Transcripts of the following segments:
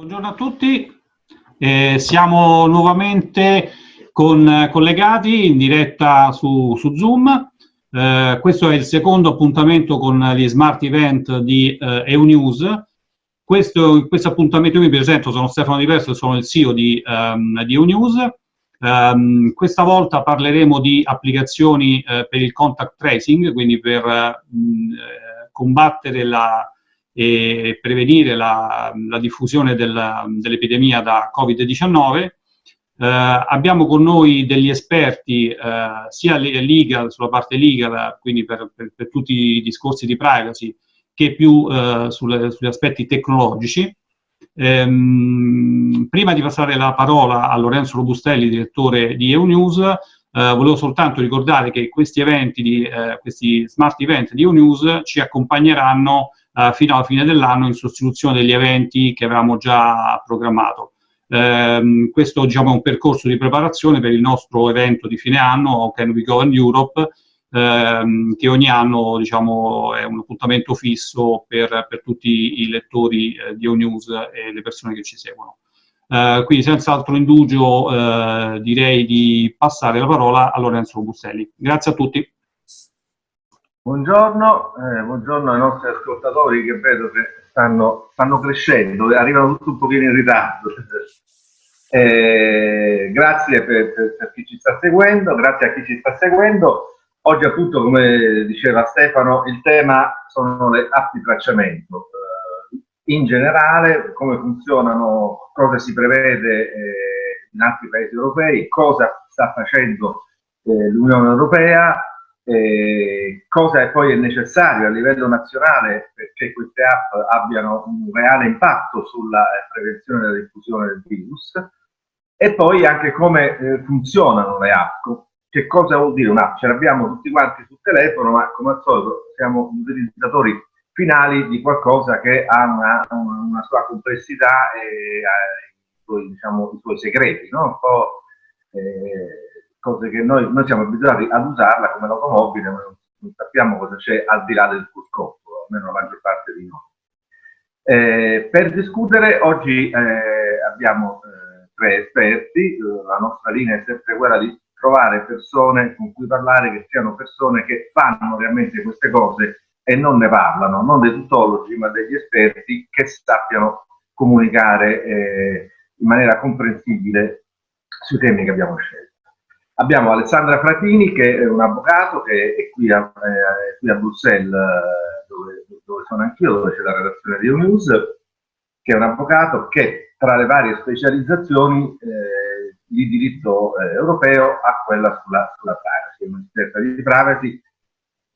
Buongiorno a tutti, eh, siamo nuovamente con, collegati in diretta su, su Zoom. Eh, questo è il secondo appuntamento con gli smart event di eh, EUNews. Questo, questo appuntamento io mi presento, sono Stefano Diverso, sono il CEO di, um, di EUNews. Um, questa volta parleremo di applicazioni uh, per il contact tracing, quindi per uh, combattere la, e prevenire la, la diffusione dell'epidemia da Covid-19. Eh, abbiamo con noi degli esperti eh, sia legal, sulla parte legal, quindi per, per, per, tutti i discorsi di privacy, che più eh, sulle, sugli aspetti tecnologici. Ehm, prima di passare la parola a Lorenzo Robustelli, direttore di EUNews, eh, volevo soltanto ricordare che questi eventi, di, eh, questi smart event di EUNews ci accompagneranno eh, fino alla fine dell'anno in sostituzione degli eventi che avevamo già programmato. Eh, questo diciamo, è un percorso di preparazione per il nostro evento di fine anno, Can We Go in Europe, ehm, che ogni anno diciamo, è un appuntamento fisso per, per tutti i lettori eh, di O-News e le persone che ci seguono. Eh, quindi senza altro indugio eh, direi di passare la parola a Lorenzo Busselli. Grazie a tutti. Buongiorno, eh, buongiorno ai nostri ascoltatori che vedo che stanno, stanno crescendo, arrivano tutti un pochino in ritardo. Eh, grazie per, per, per, chi ci sta seguendo, grazie a chi ci sta seguendo. Oggi appunto, come diceva Stefano, il tema sono le app di tracciamento. Eh, in generale, come funzionano, cosa si prevede eh, in altri paesi europei, cosa sta facendo eh, l'Unione Europea, eh, cosa è poi necessario a livello nazionale perché queste app abbiano un reale impatto sulla eh, prevenzione della diffusione del virus e poi anche come eh, funzionano le app, che cosa vuol dire un'app? Ce l'abbiamo tutti quanti sul telefono, ma come al solito siamo utilizzatori finali di qualcosa che ha una, una sua complessità e ha i suoi, diciamo, i suoi segreti, no? Un po', eh, cose che noi, noi siamo abituati ad usarla come l'automobile, ma non, sappiamo cosa c'è al di là del cruscotto, almeno la maggior parte di noi. Eh, per discutere oggi eh, abbiamo eh, tre esperti, la nostra linea è sempre quella di trovare persone con cui parlare che siano persone che fanno realmente queste cose e non ne parlano, non dei tutologi ma degli esperti che sappiano comunicare eh, in maniera comprensibile sui temi che abbiamo scelto. Abbiamo Alessandra Fratini che è un avvocato che è qui a, eh, qui a Bruxelles eh, dove, dove sono anch'io, dove c'è la redazione di News, che è un avvocato che tra le varie specializzazioni eh, di diritto eh, europeo ha quella sulla, sulla privacy, un'esperta di privacy,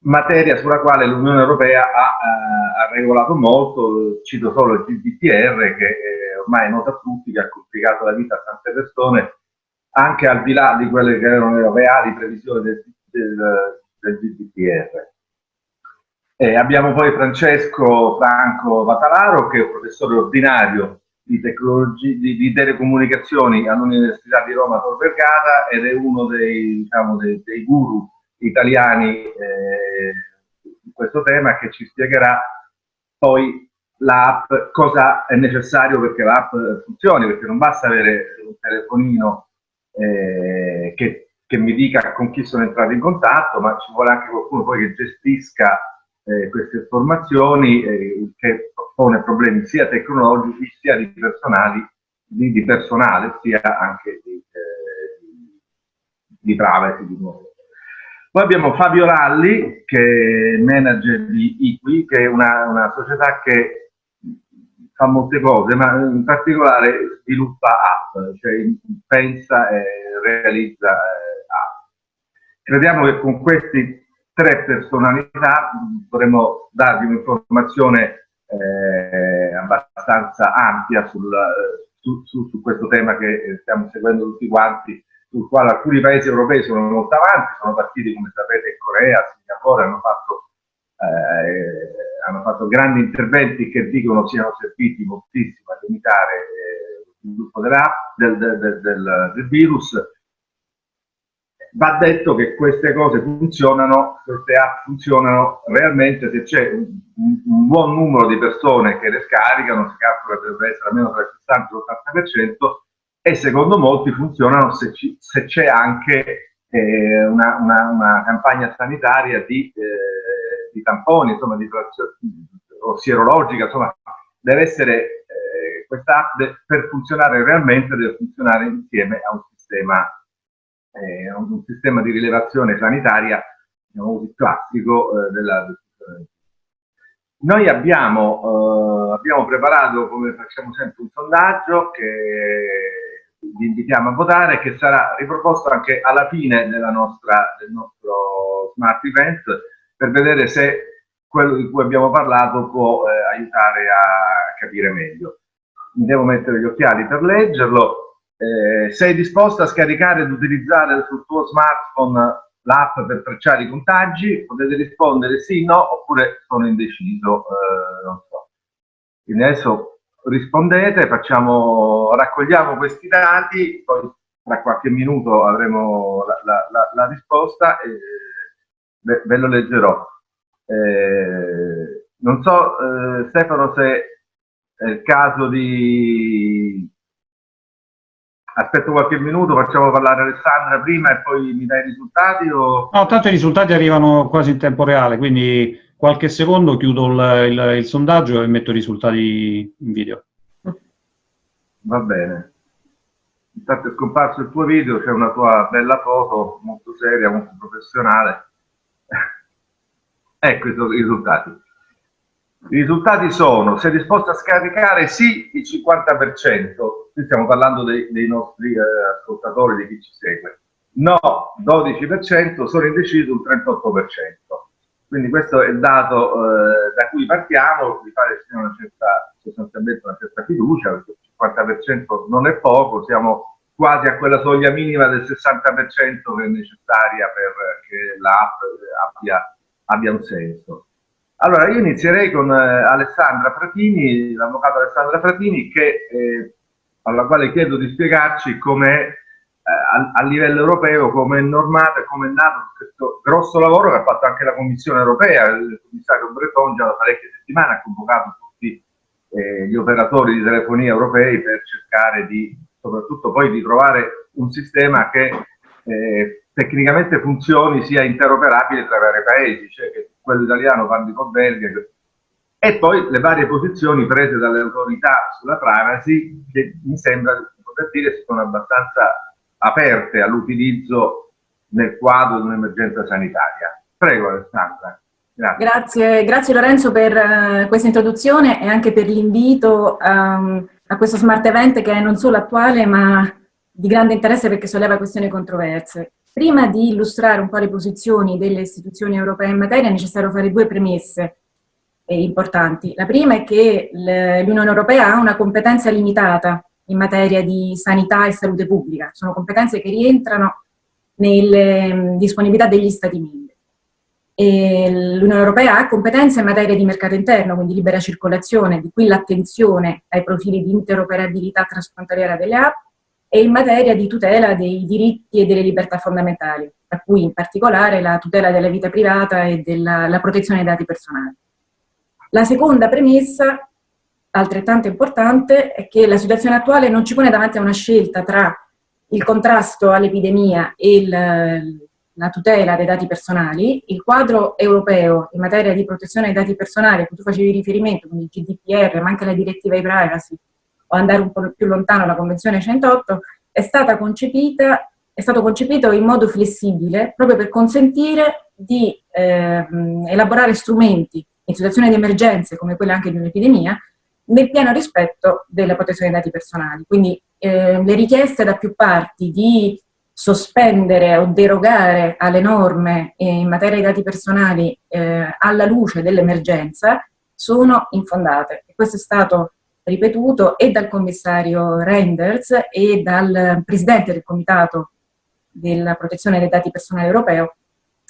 materia sulla quale l'Unione Europea ha, eh, ha, regolato molto, cito solo il GDPR che ormai è nota a tutti, che ha complicato la vita a tante persone anche al di là di quelle che erano le reali previsioni del, del, del GDPR. Eh, abbiamo poi Francesco Franco Vatalaro, che è professore ordinario di, di, di telecomunicazioni all'Università di Roma Tor Vergata ed è uno dei, diciamo, dei, dei guru italiani eh, in questo tema che ci spiegherà poi l'app, cosa è necessario perché l'app funzioni, perché non basta avere un telefonino eh, che, che, mi dica con chi sono entrato in contatto, ma ci vuole anche qualcuno poi che gestisca eh, queste informazioni, eh, che pone problemi sia tecnologici sia di, personali, di, di personale, sia anche di, eh, di privacy di nuovo. Poi abbiamo Fabio Lalli, che è manager di Iqui, che è una, una società che fa molte cose, ma in particolare sviluppa app, cioè pensa e realizza eh, app. Crediamo che con queste tre personalità dovremmo darvi un'informazione eh, abbastanza ampia sul, su, su, su, questo tema che stiamo seguendo tutti quanti, sul quale alcuni paesi europei sono molto avanti, sono partiti come sapete in Corea, Singapore, hanno fatto hanno fatto grandi interventi che dicono siano serviti moltissimo a limitare eh, lo sviluppo del, del, del, del, virus. va detto che queste cose funzionano, queste app funzionano realmente se c'è un, un, buon numero di persone che le scaricano, si calcola che deve essere almeno tra il 60 e l'80%, e secondo molti funzionano se c'è anche eh, una, una, una, campagna sanitaria di, eh, di tamponi, insomma, di, o sierologica, insomma, deve essere eh, questa app per funzionare realmente deve funzionare insieme a un sistema eh, un sistema di rilevazione sanitaria diciamo classico eh, della noi abbiamo, eh, abbiamo, preparato, come facciamo sempre, un sondaggio che vi invitiamo a votare, che sarà riproposto anche alla fine nostra, del nostro Smart Event, per vedere se quello di cui abbiamo parlato può eh, aiutare a capire meglio. Mi devo mettere gli occhiali per leggerlo. Eh, sei disposto a scaricare ed utilizzare sul tuo smartphone l'app per tracciare i contagi? Potete rispondere sì, no, oppure sono indeciso, eh, non so. Quindi adesso rispondete, facciamo, raccogliamo questi dati, poi tra qualche minuto avremo la, la, la, la risposta e ve, ve lo leggerò. Eh, non so, eh, Stefano, se è il caso di Aspetto qualche minuto, facciamo parlare Alessandra prima e poi mi dai i risultati? O... No, tanto i risultati arrivano quasi in tempo reale, quindi qualche secondo chiudo il, il, il sondaggio e metto i risultati in video. Va bene. Intanto è scomparso il tuo video, c'è una tua bella foto, molto seria, molto professionale. Ecco i risultati. I risultati sono, sei disposto a scaricare sì il 50%, qui stiamo parlando dei, dei nostri eh, ascoltatori, di chi ci segue, no 12%, sono indeciso il 38%. Quindi questo è il dato eh, da cui partiamo, di fare una certa, sostanzialmente una certa fiducia, perché il 50% non è poco, siamo quasi a quella soglia minima del 60% che è necessaria perché l'app abbia, abbia un senso. Allora, io inizierei con eh, Alessandra Fratini, l'avvocato Alessandra Fratini, che, eh, alla quale chiedo di spiegarci come eh, a, a, livello europeo, come è normato e come è nato questo grosso lavoro che ha fatto anche la Commissione europea. Il commissario Breton già da parecchie settimane ha convocato tutti eh, gli operatori di telefonia europei per cercare di, soprattutto poi, di trovare un sistema che eh, tecnicamente funzioni, sia interoperabile tra i vari paesi, cioè che quello italiano parli con belga, e poi le varie posizioni prese dalle autorità sulla privacy che mi sembra di poter dire sono abbastanza aperte all'utilizzo nel quadro di un'emergenza sanitaria. Prego Alessandra. Grazie. grazie. grazie, Lorenzo per uh, questa introduzione e anche per l'invito um, a questo smart event che è non solo attuale ma di grande interesse perché solleva questioni controverse. Prima di illustrare un po' le posizioni delle istituzioni europee in materia è necessario fare due premesse eh, importanti. La prima è che l'Unione Europea ha una competenza limitata in materia di sanità e salute pubblica, sono competenze che rientrano nelle mm, disponibilità degli Stati membri. L'Unione Europea ha competenze in materia di mercato interno, quindi libera circolazione, di qui l'attenzione ai profili di interoperabilità transfrontaliera delle app, e in materia di tutela dei diritti e delle libertà fondamentali, tra cui in particolare la tutela della vita privata e della protezione dei dati personali. La seconda premessa, altrettanto importante, è che la situazione attuale non ci pone davanti a una scelta tra il contrasto all'epidemia e il, la tutela dei dati personali, il quadro europeo in materia di protezione dei dati personali a cui tu facevi riferimento, quindi il GDPR, ma anche la direttiva e privacy, o andare un po' più lontano, la Convenzione 108, è, stata concepita, è stato concepito in modo flessibile proprio per consentire di eh, elaborare strumenti in situazioni di emergenze, come quelle anche di un'epidemia, nel pieno rispetto della protezione dei dati personali. Quindi eh, le richieste da più parti di sospendere o derogare alle norme in materia di dati personali eh, alla luce dell'emergenza sono infondate. Questo è stato ripetuto e dal commissario Reinders e dal presidente del comitato della protezione dei dati personali europeo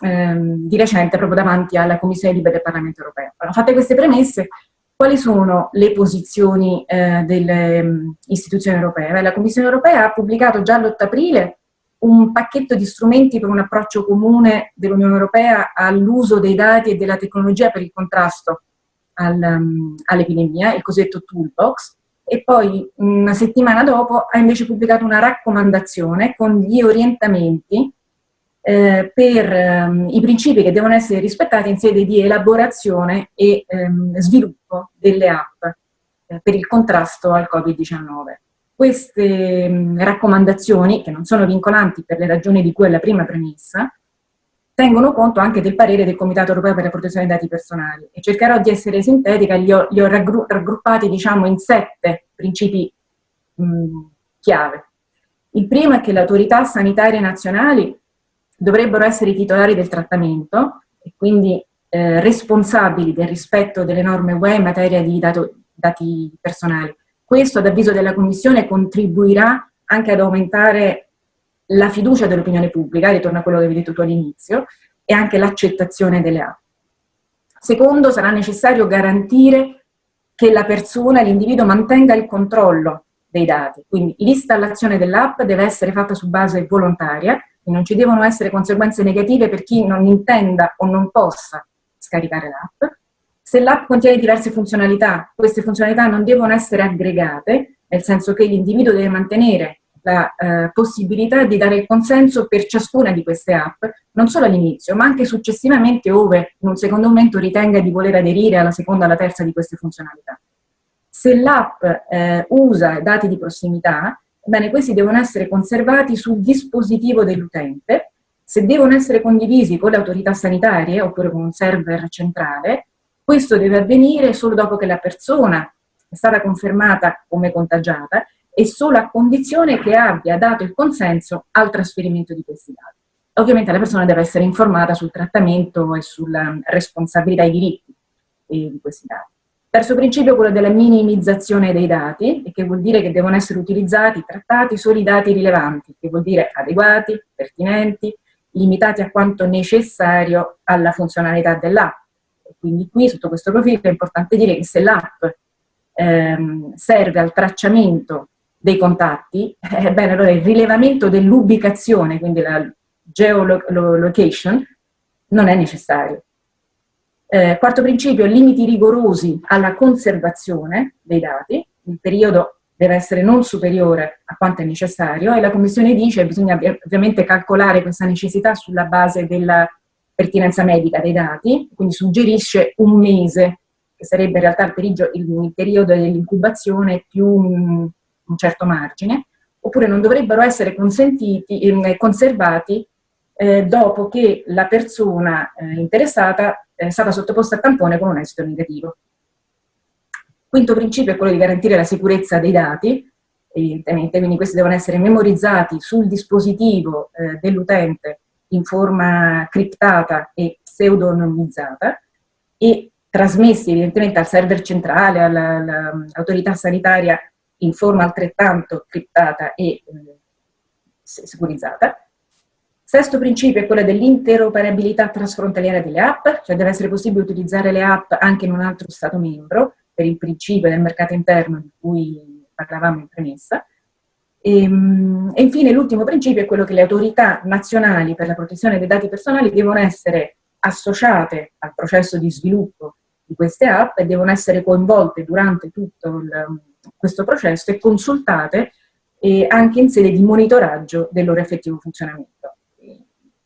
ehm, di recente proprio davanti alla Commissione Libre del Parlamento Europeo. Allora, fatte queste premesse, quali sono le posizioni eh, delle um, istituzioni europee? Beh, la Commissione Europea ha pubblicato già l'8 aprile un pacchetto di strumenti per un approccio comune dell'Unione Europea all'uso dei dati e della tecnologia per il contrasto al, um, all'epidemia, il cosiddetto toolbox, e poi una settimana dopo ha invece pubblicato una raccomandazione con gli orientamenti eh, per ehm, i principi che devono essere rispettati in sede di elaborazione e ehm, sviluppo delle app eh, per il contrasto al Covid-19. Queste mh, raccomandazioni, che non sono vincolanti per le ragioni di cui è la prima premessa, tengono conto anche del parere del Comitato Europeo per la Protezione dei Dati Personali e cercherò di essere sintetica, li ho, li ho raggruppati diciamo, in sette principi mh, chiave. Il primo è che le autorità sanitarie nazionali dovrebbero essere i titolari del trattamento e quindi eh, responsabili del rispetto delle norme UE in materia di dato, dati personali. Questo, ad avviso della Commissione, contribuirà anche ad aumentare la fiducia dell'opinione pubblica, ritorno a quello che avevi detto tu all'inizio, e anche l'accettazione delle app. Secondo, sarà necessario garantire che la persona, l'individuo, mantenga il controllo dei dati. Quindi l'installazione dell'app deve essere fatta su base volontaria non ci devono essere conseguenze negative per chi non intenda o non possa scaricare l'app. Se l'app contiene diverse funzionalità, queste funzionalità non devono essere aggregate, nel senso che l'individuo deve mantenere la eh, possibilità di dare il consenso per ciascuna di queste app, non solo all'inizio, ma anche successivamente ove in un secondo momento ritenga di voler aderire alla seconda o alla terza di queste funzionalità. Se l'app eh, usa dati di prossimità, Bene, questi devono essere conservati sul dispositivo dell'utente, se devono essere condivisi con le autorità sanitarie oppure con un server centrale, questo deve avvenire solo dopo che la persona è stata confermata come contagiata e solo a condizione che abbia dato il consenso al trasferimento di questi dati. Ovviamente la persona deve essere informata sul trattamento e sulla responsabilità e i diritti di questi dati. Terzo principio è quello della minimizzazione dei dati, che vuol dire che devono essere utilizzati, trattati solo i dati rilevanti, che vuol dire adeguati, pertinenti, limitati a quanto necessario alla funzionalità dell'app. Quindi qui, sotto questo profilo, è importante dire che se l'app ehm, serve al tracciamento dei contatti, eh, bene, allora il rilevamento dell'ubicazione, quindi la geolocation, non è necessario. Eh, quarto principio, limiti rigorosi alla conservazione dei dati, il periodo deve essere non superiore a quanto è necessario e la Commissione dice che bisogna ovviamente calcolare questa necessità sulla base della pertinenza medica dei dati, quindi suggerisce un mese, che sarebbe in realtà il, periodo, periodo dell'incubazione più un, certo margine, oppure non dovrebbero essere consentiti, eh, conservati eh, dopo che la persona eh, interessata è stata sottoposta a tampone con un esito negativo. Quinto principio è quello di garantire la sicurezza dei dati, evidentemente, quindi questi devono essere memorizzati sul dispositivo eh, dell'utente in forma criptata e pseudonimizzata e trasmessi evidentemente al server centrale, all'autorità sanitaria in forma altrettanto criptata e eh, sicurizzata. Sesto principio è quello dell'interoperabilità trasfrontaliera delle app, cioè deve essere possibile utilizzare le app anche in un altro Stato membro, per il principio del mercato interno di cui parlavamo in premessa. E, ehm, e infine l'ultimo principio è quello che le autorità nazionali per la protezione dei dati personali devono essere associate al processo di sviluppo di queste app e devono essere coinvolte durante tutto il, questo processo e consultate eh, anche in sede di monitoraggio del loro effettivo funzionamento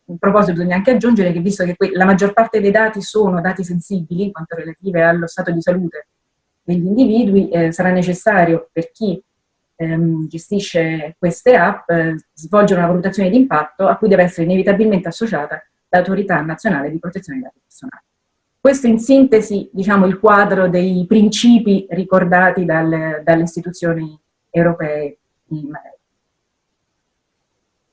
in proposito bisogna anche aggiungere che visto che la maggior parte dei dati sono dati sensibili, in quanto relative allo stato di salute degli individui, eh, sarà necessario per chi ehm, gestisce queste app eh, svolgere una valutazione di impatto a cui deve essere inevitabilmente associata l'autorità nazionale di protezione dei dati personali. Questo in sintesi, diciamo, il quadro dei principi ricordati dal, dalle istituzioni europee in materia.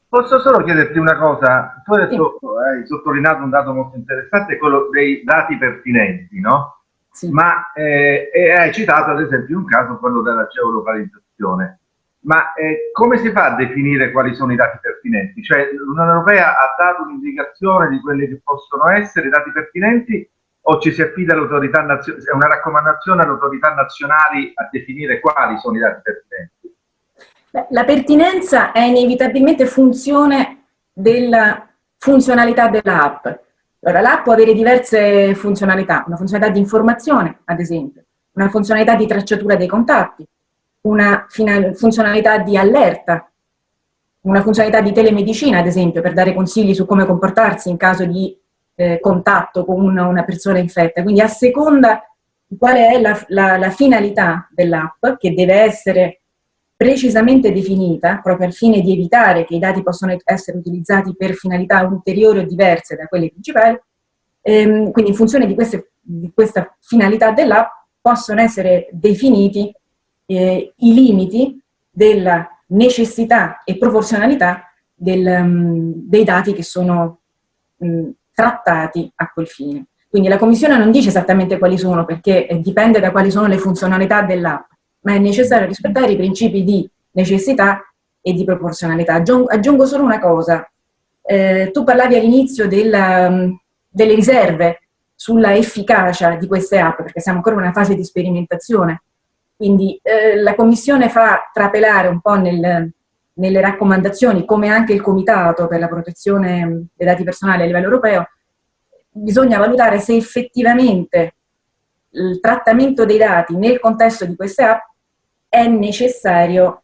Posso solo chiederti una cosa? Tu adesso sì. hai sottolineato un dato molto interessante, quello dei dati pertinenti, no? Sì. Ma eh, hai citato ad esempio un caso, quello della geolocalizzazione. Ma eh, come si fa a definire quali sono i dati pertinenti? Cioè l'Unione Europea ha dato un'indicazione di quelli che possono essere i dati pertinenti o ci si affida all'autorità nazionale, è una raccomandazione alle autorità nazionali a definire quali sono i dati pertinenti? la pertinenza è inevitabilmente funzione della funzionalità dell'app. Allora, l'app può avere diverse funzionalità, una funzionalità di informazione, ad esempio, una funzionalità di tracciatura dei contatti, una funzionalità di allerta, una funzionalità di telemedicina, ad esempio, per dare consigli su come comportarsi in caso di eh, contatto con una, una, persona infetta. Quindi a seconda di quale è la, la, la finalità dell'app, che deve essere precisamente definita, proprio al fine di evitare che i dati possano essere utilizzati per finalità ulteriori o diverse da quelle principali, ehm, quindi in funzione di, queste, di questa finalità dell'app possono essere definiti eh, i limiti della necessità e proporzionalità del, um, dei dati che sono um, trattati a quel fine. Quindi la Commissione non dice esattamente quali sono, perché eh, dipende da quali sono le funzionalità dell'app, ma è necessario rispettare i principi di necessità e di proporzionalità. Aggiungo, solo una cosa. Eh, tu parlavi all'inizio um, delle riserve sulla efficacia di queste app, perché siamo ancora in una fase di sperimentazione. Quindi eh, la Commissione fa trapelare un po' nel, nelle raccomandazioni, come anche il Comitato per la protezione dei dati personali a livello europeo, bisogna valutare se effettivamente il trattamento dei dati nel contesto di queste app è necessario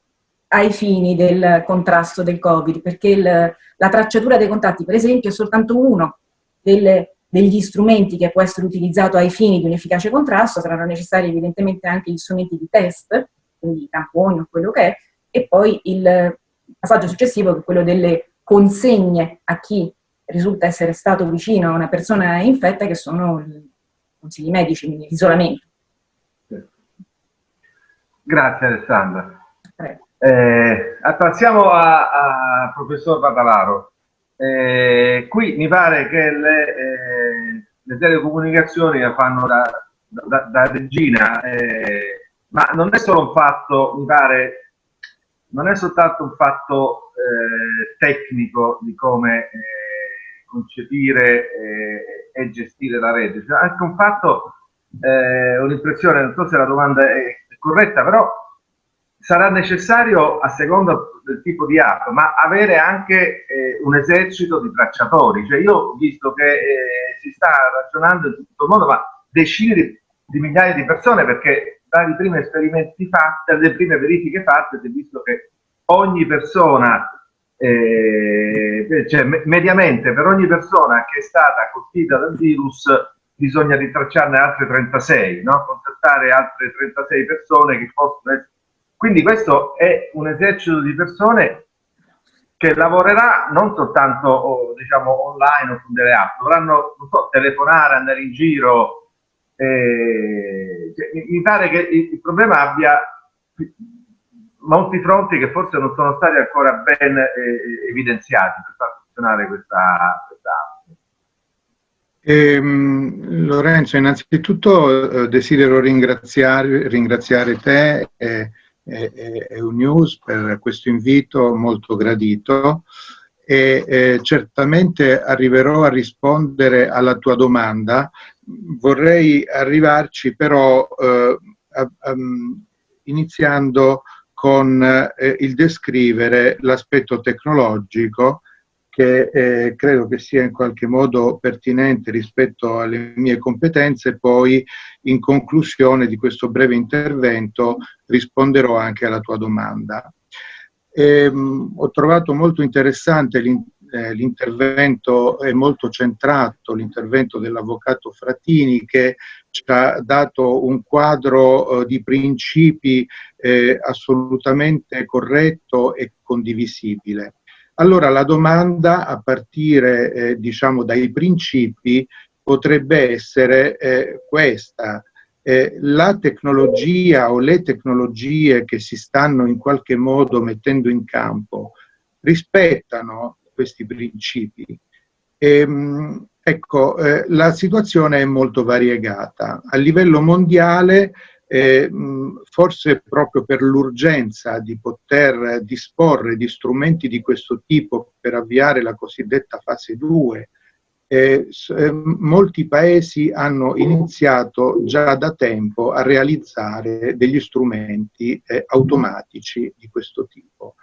ai fini del contrasto del Covid, perché il, la tracciatura dei contatti, per esempio, è soltanto uno delle, degli strumenti che può essere utilizzato ai fini di un efficace contrasto, saranno necessari evidentemente anche gli strumenti di test, quindi tamponi o quello che è, e poi il passaggio successivo che è quello delle consegne a chi risulta essere stato vicino a una persona infetta, che sono i consigli medici, quindi l'isolamento. Grazie Alessandra. Eh, passiamo al professor Badalaro. Eh, qui mi pare che le, eh, le telecomunicazioni la fanno da, da, da regina, eh, ma non è solo un fatto, mi pare, non è soltanto un fatto eh, tecnico di come eh, concepire e gestire la rete, cioè anche un fatto, un'impressione, non so se la domanda è corretta, però sarà necessario, a seconda del tipo di app, ma avere anche eh, un esercito di tracciatori. Cioè io ho visto che eh, si sta ragionando in tutto il mondo, ma decine di, di migliaia di persone, perché dai primi esperimenti fatti, dalle prime verifiche fatte, si è visto che ogni persona, eh, cioè mediamente per ogni persona che è stata colpita dal virus, bisogna ritracciarne altre 36, no? contattare altre 36 persone che possono essere... Quindi questo è un esercito di persone che lavorerà non soltanto diciamo, online o con delle app, dovranno so, telefonare, andare in giro. Eh, cioè, mi pare che il problema abbia molti fronti che forse non sono stati ancora ben eh, evidenziati per far funzionare questa, questa app. Eh, Lorenzo, innanzitutto eh, desidero ringraziare, ringraziare te e, e, e News per questo invito molto gradito e eh, certamente arriverò a rispondere alla tua domanda. Vorrei arrivarci però eh, a, a, iniziando con eh, il descrivere l'aspetto tecnologico che eh, credo che sia in qualche modo pertinente rispetto alle mie competenze, poi in conclusione di questo breve intervento risponderò anche alla tua domanda. Ehm, ho trovato molto interessante eh, l'intervento è molto centrato, l'intervento dell'avvocato Frattini che ci ha dato un quadro eh, di principi eh, assolutamente corretto e condivisibile. Allora la domanda a partire eh, diciamo dai principi potrebbe essere eh, questa. Eh, la tecnologia o le tecnologie che si stanno in qualche modo mettendo in campo rispettano questi principi? Ehm, ecco, eh, la situazione è molto variegata. A livello mondiale eh, forse proprio per l'urgenza di poter disporre di strumenti di questo tipo per avviare la cosiddetta fase 2 eh, eh, molti paesi hanno iniziato già da tempo a realizzare degli strumenti eh, automatici di questo tipo.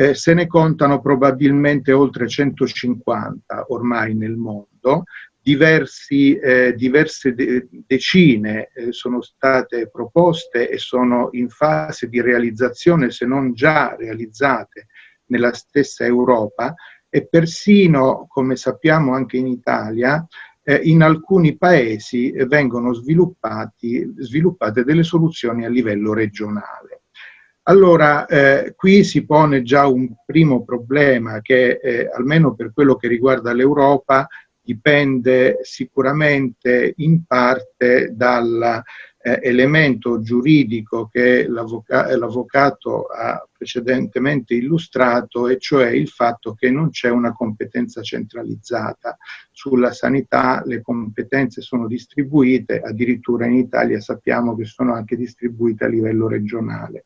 Eh, se ne contano probabilmente oltre 150 ormai nel mondo, diversi, eh, diverse de decine eh, sono state proposte e sono in fase di realizzazione, se non già realizzate nella stessa Europa e persino, come sappiamo anche in Italia, eh, in alcuni paesi vengono sviluppate delle soluzioni a livello regionale. Allora, eh, qui si pone già un primo problema che, eh, almeno per quello che riguarda l'Europa, dipende sicuramente in parte dall'elemento eh, giuridico che l'avvocato ha precedentemente illustrato, e cioè il fatto che non c'è una competenza centralizzata. Sulla sanità le competenze sono distribuite, addirittura in Italia sappiamo che sono anche distribuite a livello regionale.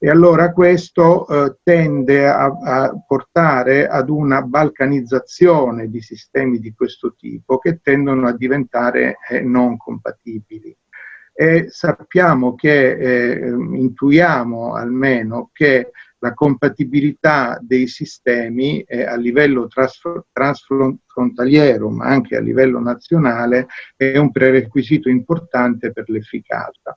E allora questo eh, tende a, a, portare ad una balcanizzazione di sistemi di questo tipo che tendono a diventare eh, non compatibili. E sappiamo che, eh, intuiamo almeno, che la compatibilità dei sistemi eh, a livello transfrontaliero ma anche a livello nazionale è un prerequisito importante per l'efficacia.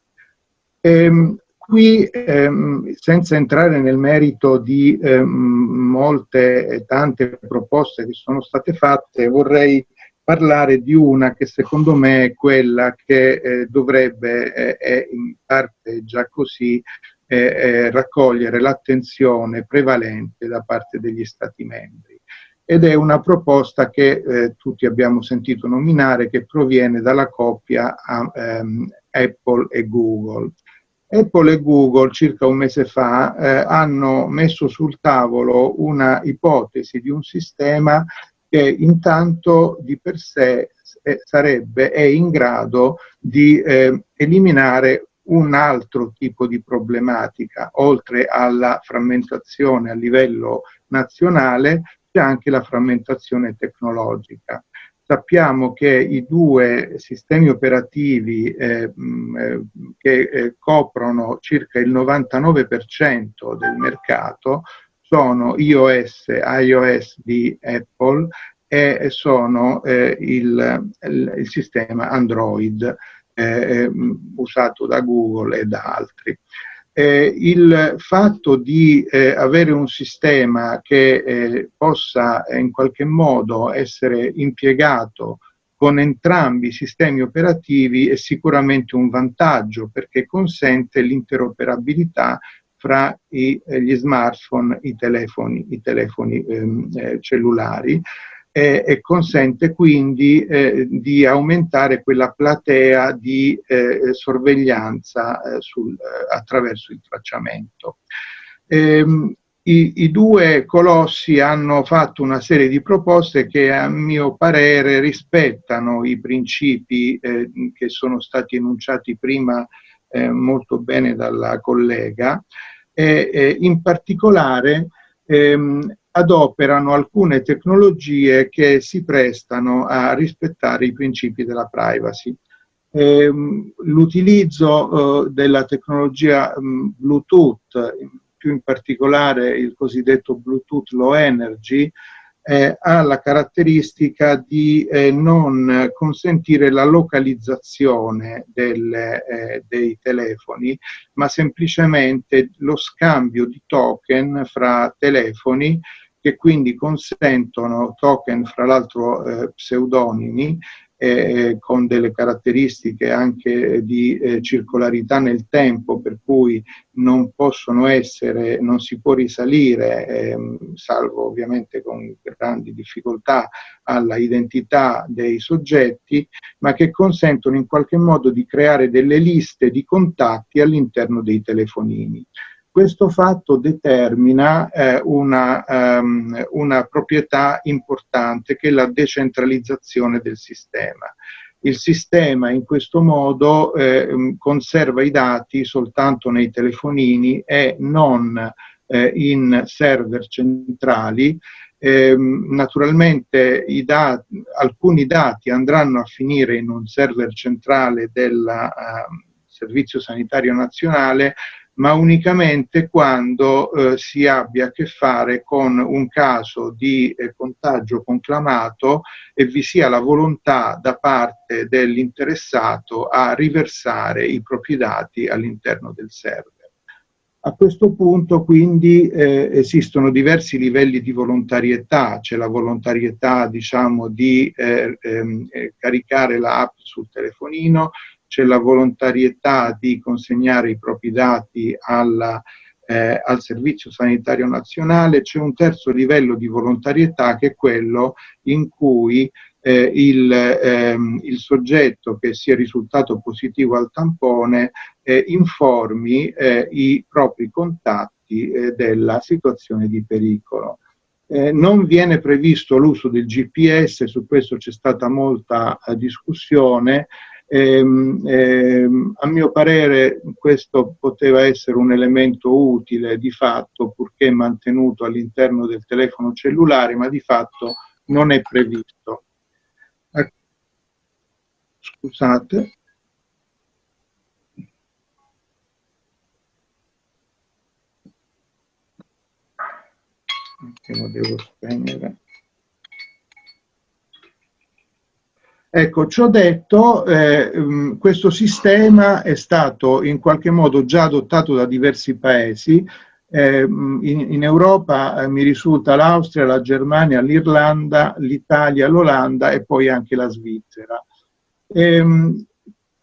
Ehm, Qui, ehm, senza entrare nel merito di ehm, molte e tante proposte che sono state fatte, vorrei parlare di una che secondo me è quella che eh, dovrebbe, eh, è in parte già così, eh, eh raccogliere l'attenzione prevalente da parte degli Stati membri. Ed è una proposta che eh, tutti abbiamo sentito nominare, che proviene dalla coppia a, ehm, Apple e Google. Apple e Google circa un mese fa eh, hanno messo sul tavolo una ipotesi di un sistema che intanto di per sé eh, sarebbe, è in grado di eh, eliminare un altro tipo di problematica, oltre alla frammentazione a livello nazionale, c'è anche la frammentazione tecnologica. Sappiamo che i due sistemi operativi eh, eh, che eh, coprono circa il 99% del mercato sono iOS, iOS di Apple e sono eh, il, il, il, sistema Android eh, usato da Google e da altri eh, il fatto di eh, avere un sistema che eh, possa eh, in qualche modo essere impiegato con entrambi i sistemi operativi è sicuramente un vantaggio perché consente l'interoperabilità fra i, eh, gli smartphone, i telefoni, i telefoni ehm, eh, cellulari eh, e consente quindi eh, di aumentare quella platea di eh, sorveglianza eh, sul, eh, attraverso il tracciamento. Ehm, i, I, due colossi hanno fatto una serie di proposte che a mio parere rispettano i principi eh, che sono stati enunciati prima molto bene dalla collega e in particolare ehm, adoperano alcune tecnologie che si prestano a rispettare i principi della privacy. Ehm, L'utilizzo eh, della tecnologia mm, Bluetooth, più in particolare il cosiddetto Bluetooth Low Energy, ha la caratteristica di eh, non consentire la localizzazione eh, dei telefoni, ma semplicemente lo scambio di token fra telefoni che quindi consentono token fra l'altro eh, pseudonimi eh, con delle caratteristiche anche di eh, circolarità nel tempo, per cui non possono essere, non si può risalire, ehm, salvo ovviamente con grandi difficoltà, alla identità dei soggetti, ma che consentono in qualche modo di creare delle liste di contatti all'interno dei telefonini. Questo fatto determina eh, una, um, una proprietà importante che è la decentralizzazione del sistema. Il sistema in questo modo eh, conserva i dati soltanto nei telefonini e non eh, in server centrali eh, naturalmente dati, alcuni dati andranno a finire in un server centrale del uh, Servizio Sanitario Nazionale, ma unicamente quando eh, si abbia a che fare con un caso di eh, contagio conclamato e vi sia la volontà da parte dell'interessato a riversare i propri dati all'interno del server. A questo punto quindi eh, esistono diversi livelli di volontarietà, c'è la volontarietà diciamo di eh, ehm, eh, caricare l'app sul telefonino, c'è la volontarietà di consegnare i propri dati alla, eh, al Servizio Sanitario Nazionale, c'è un terzo livello di volontarietà che è quello in cui eh, il, ehm, il, soggetto che sia risultato positivo al tampone eh, informi eh, i propri contatti eh, della situazione di pericolo. Eh, non viene previsto l'uso del GPS, su questo c'è stata molta eh, discussione, Ehm, ehm, a mio parere questo poteva essere un elemento utile di fatto purché mantenuto all'interno del telefono cellulare, ma di fatto non è previsto. Scusate. Che lo devo spegnere. Ecco, ciò detto, eh, mm, questo sistema è stato in qualche modo già adottato da diversi paesi, eh, mm, in, in, Europa eh, mi risulta l'Austria, la Germania, l'Irlanda, l'Italia, l'Olanda e poi anche la Svizzera. Ehm,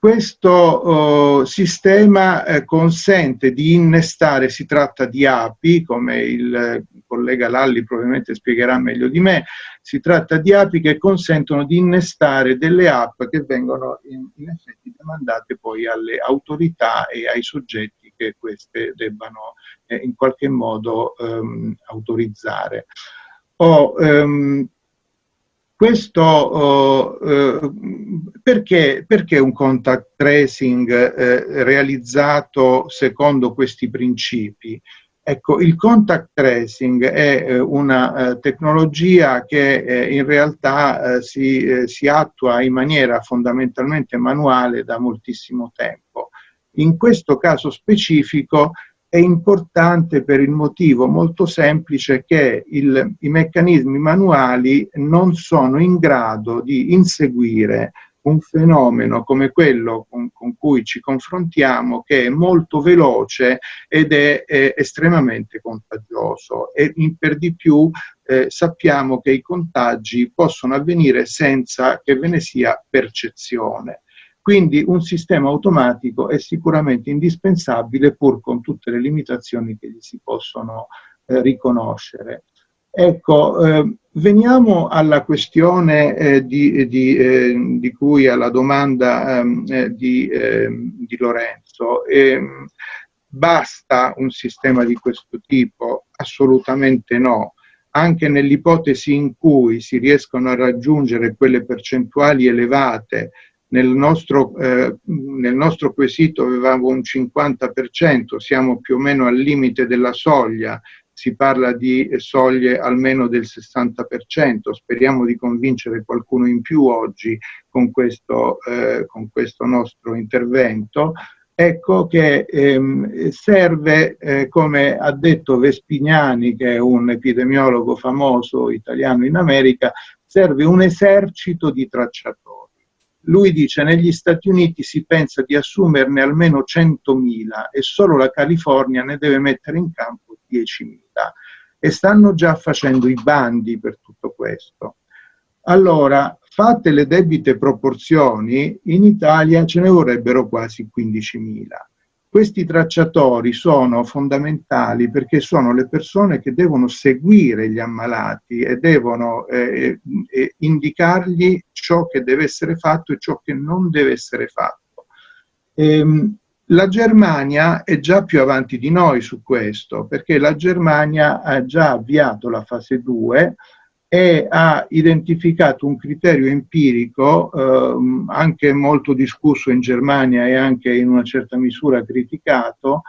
questo oh, sistema eh, consente di innestare, si tratta di API, come il eh, collega Lalli probabilmente spiegherà meglio di me, si tratta di API che consentono di innestare delle app che vengono in, in effetti demandate poi alle autorità e ai soggetti che queste debbano eh, in qualche modo ehm, autorizzare. O, ehm, questo eh, perché, perché, un contact tracing eh, realizzato secondo questi principi? Ecco, il contact tracing è eh, una eh, tecnologia che eh, in realtà si, si attua in maniera fondamentalmente manuale da moltissimo tempo. In questo caso specifico è importante per il motivo molto semplice che il, i meccanismi manuali non sono in grado di inseguire un fenomeno come quello con, con cui ci confrontiamo che è molto veloce ed è, è estremamente contagioso e per di più eh, sappiamo che i contagi possono avvenire senza che ve ne sia percezione. Quindi un sistema automatico è sicuramente indispensabile pur con tutte le limitazioni che gli si possono eh, riconoscere. Ecco, eh, veniamo alla questione eh, di, di, eh, di, cui alla domanda ehm, eh, di, ehm, di, Lorenzo. Ehm, basta un sistema di questo tipo? Assolutamente no. Anche nell'ipotesi in cui si riescono a raggiungere quelle percentuali elevate nel nostro, eh, nel nostro quesito avevamo un 50%, siamo più o meno al limite della soglia, si parla di soglie almeno del 60%, speriamo di convincere qualcuno in più oggi con questo, eh, con questo nostro intervento, ecco che ehm, serve, eh, come ha detto Vespignani, che è un epidemiologo famoso italiano in America, serve un esercito di tracciatori lui dice negli Stati Uniti si pensa di assumerne almeno 100.000 e solo la California ne deve mettere in campo 10.000 e stanno già facendo i bandi per tutto questo. Allora, fatte le debite proporzioni, in Italia ce ne vorrebbero quasi 15.000. Questi tracciatori sono fondamentali perché sono le persone che devono seguire gli ammalati e devono eh, eh, indicargli ciò che deve essere fatto e ciò che non deve essere fatto. Ehm, la Germania è già più avanti di noi su questo perché la Germania ha già avviato la fase 2 e ha identificato un criterio empirico eh, anche molto discusso in Germania e anche in una certa misura criticato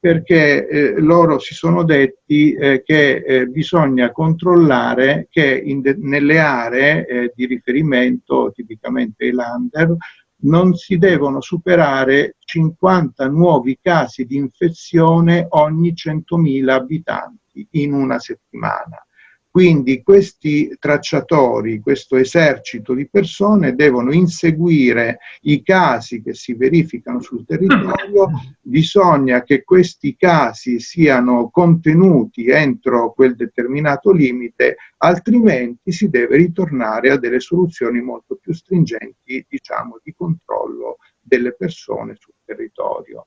perché eh, loro si sono detti eh, che eh, bisogna controllare che nelle aree eh, di riferimento, tipicamente i lander, non si devono superare 50 nuovi casi di infezione ogni 100.000 abitanti in una settimana. Quindi questi tracciatori, questo esercito di persone devono inseguire i casi che si verificano sul territorio, bisogna che questi casi siano contenuti entro quel determinato limite, altrimenti si deve ritornare a delle soluzioni molto più stringenti, diciamo, di controllo delle persone sul territorio.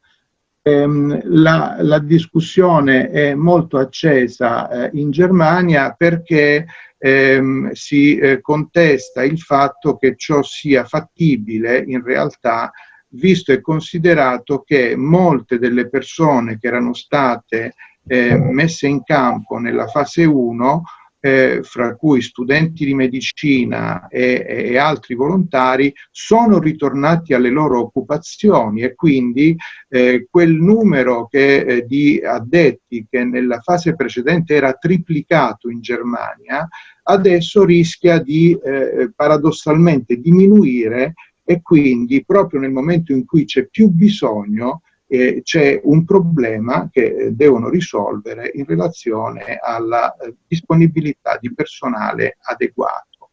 Ehm, la, la, discussione è molto accesa eh, in Germania perché ehm, si eh, contesta il fatto che ciò sia fattibile in realtà visto e considerato che molte delle persone che erano state eh, messe in campo nella fase 1 eh, fra cui studenti di medicina e, e, altri volontari, sono ritornati alle loro occupazioni e quindi eh, quel numero che, eh, di addetti che nella fase precedente era triplicato in Germania, adesso rischia di eh, paradossalmente diminuire e quindi proprio nel momento in cui c'è più bisogno eh, c'è un problema che eh, devono risolvere in relazione alla eh, disponibilità di personale adeguato.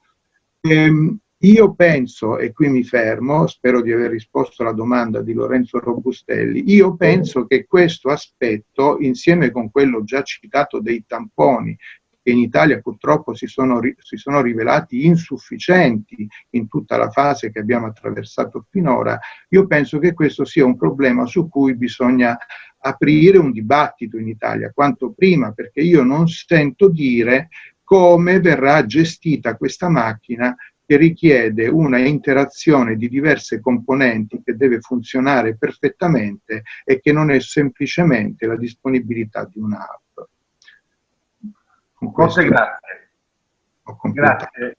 Ehm, io penso, e qui mi fermo, spero di aver risposto alla domanda di Lorenzo Robustelli, io penso che questo aspetto, insieme con quello già citato dei tamponi che in Italia purtroppo si sono, si sono rivelati insufficienti in tutta la fase che abbiamo attraversato finora, io penso che questo sia un problema su cui bisogna aprire un dibattito in Italia quanto prima, perché io non sento dire come verrà gestita questa macchina che richiede una interazione di diverse componenti che deve funzionare perfettamente e che non è semplicemente la disponibilità di un'app. Molte grazie. Grazie.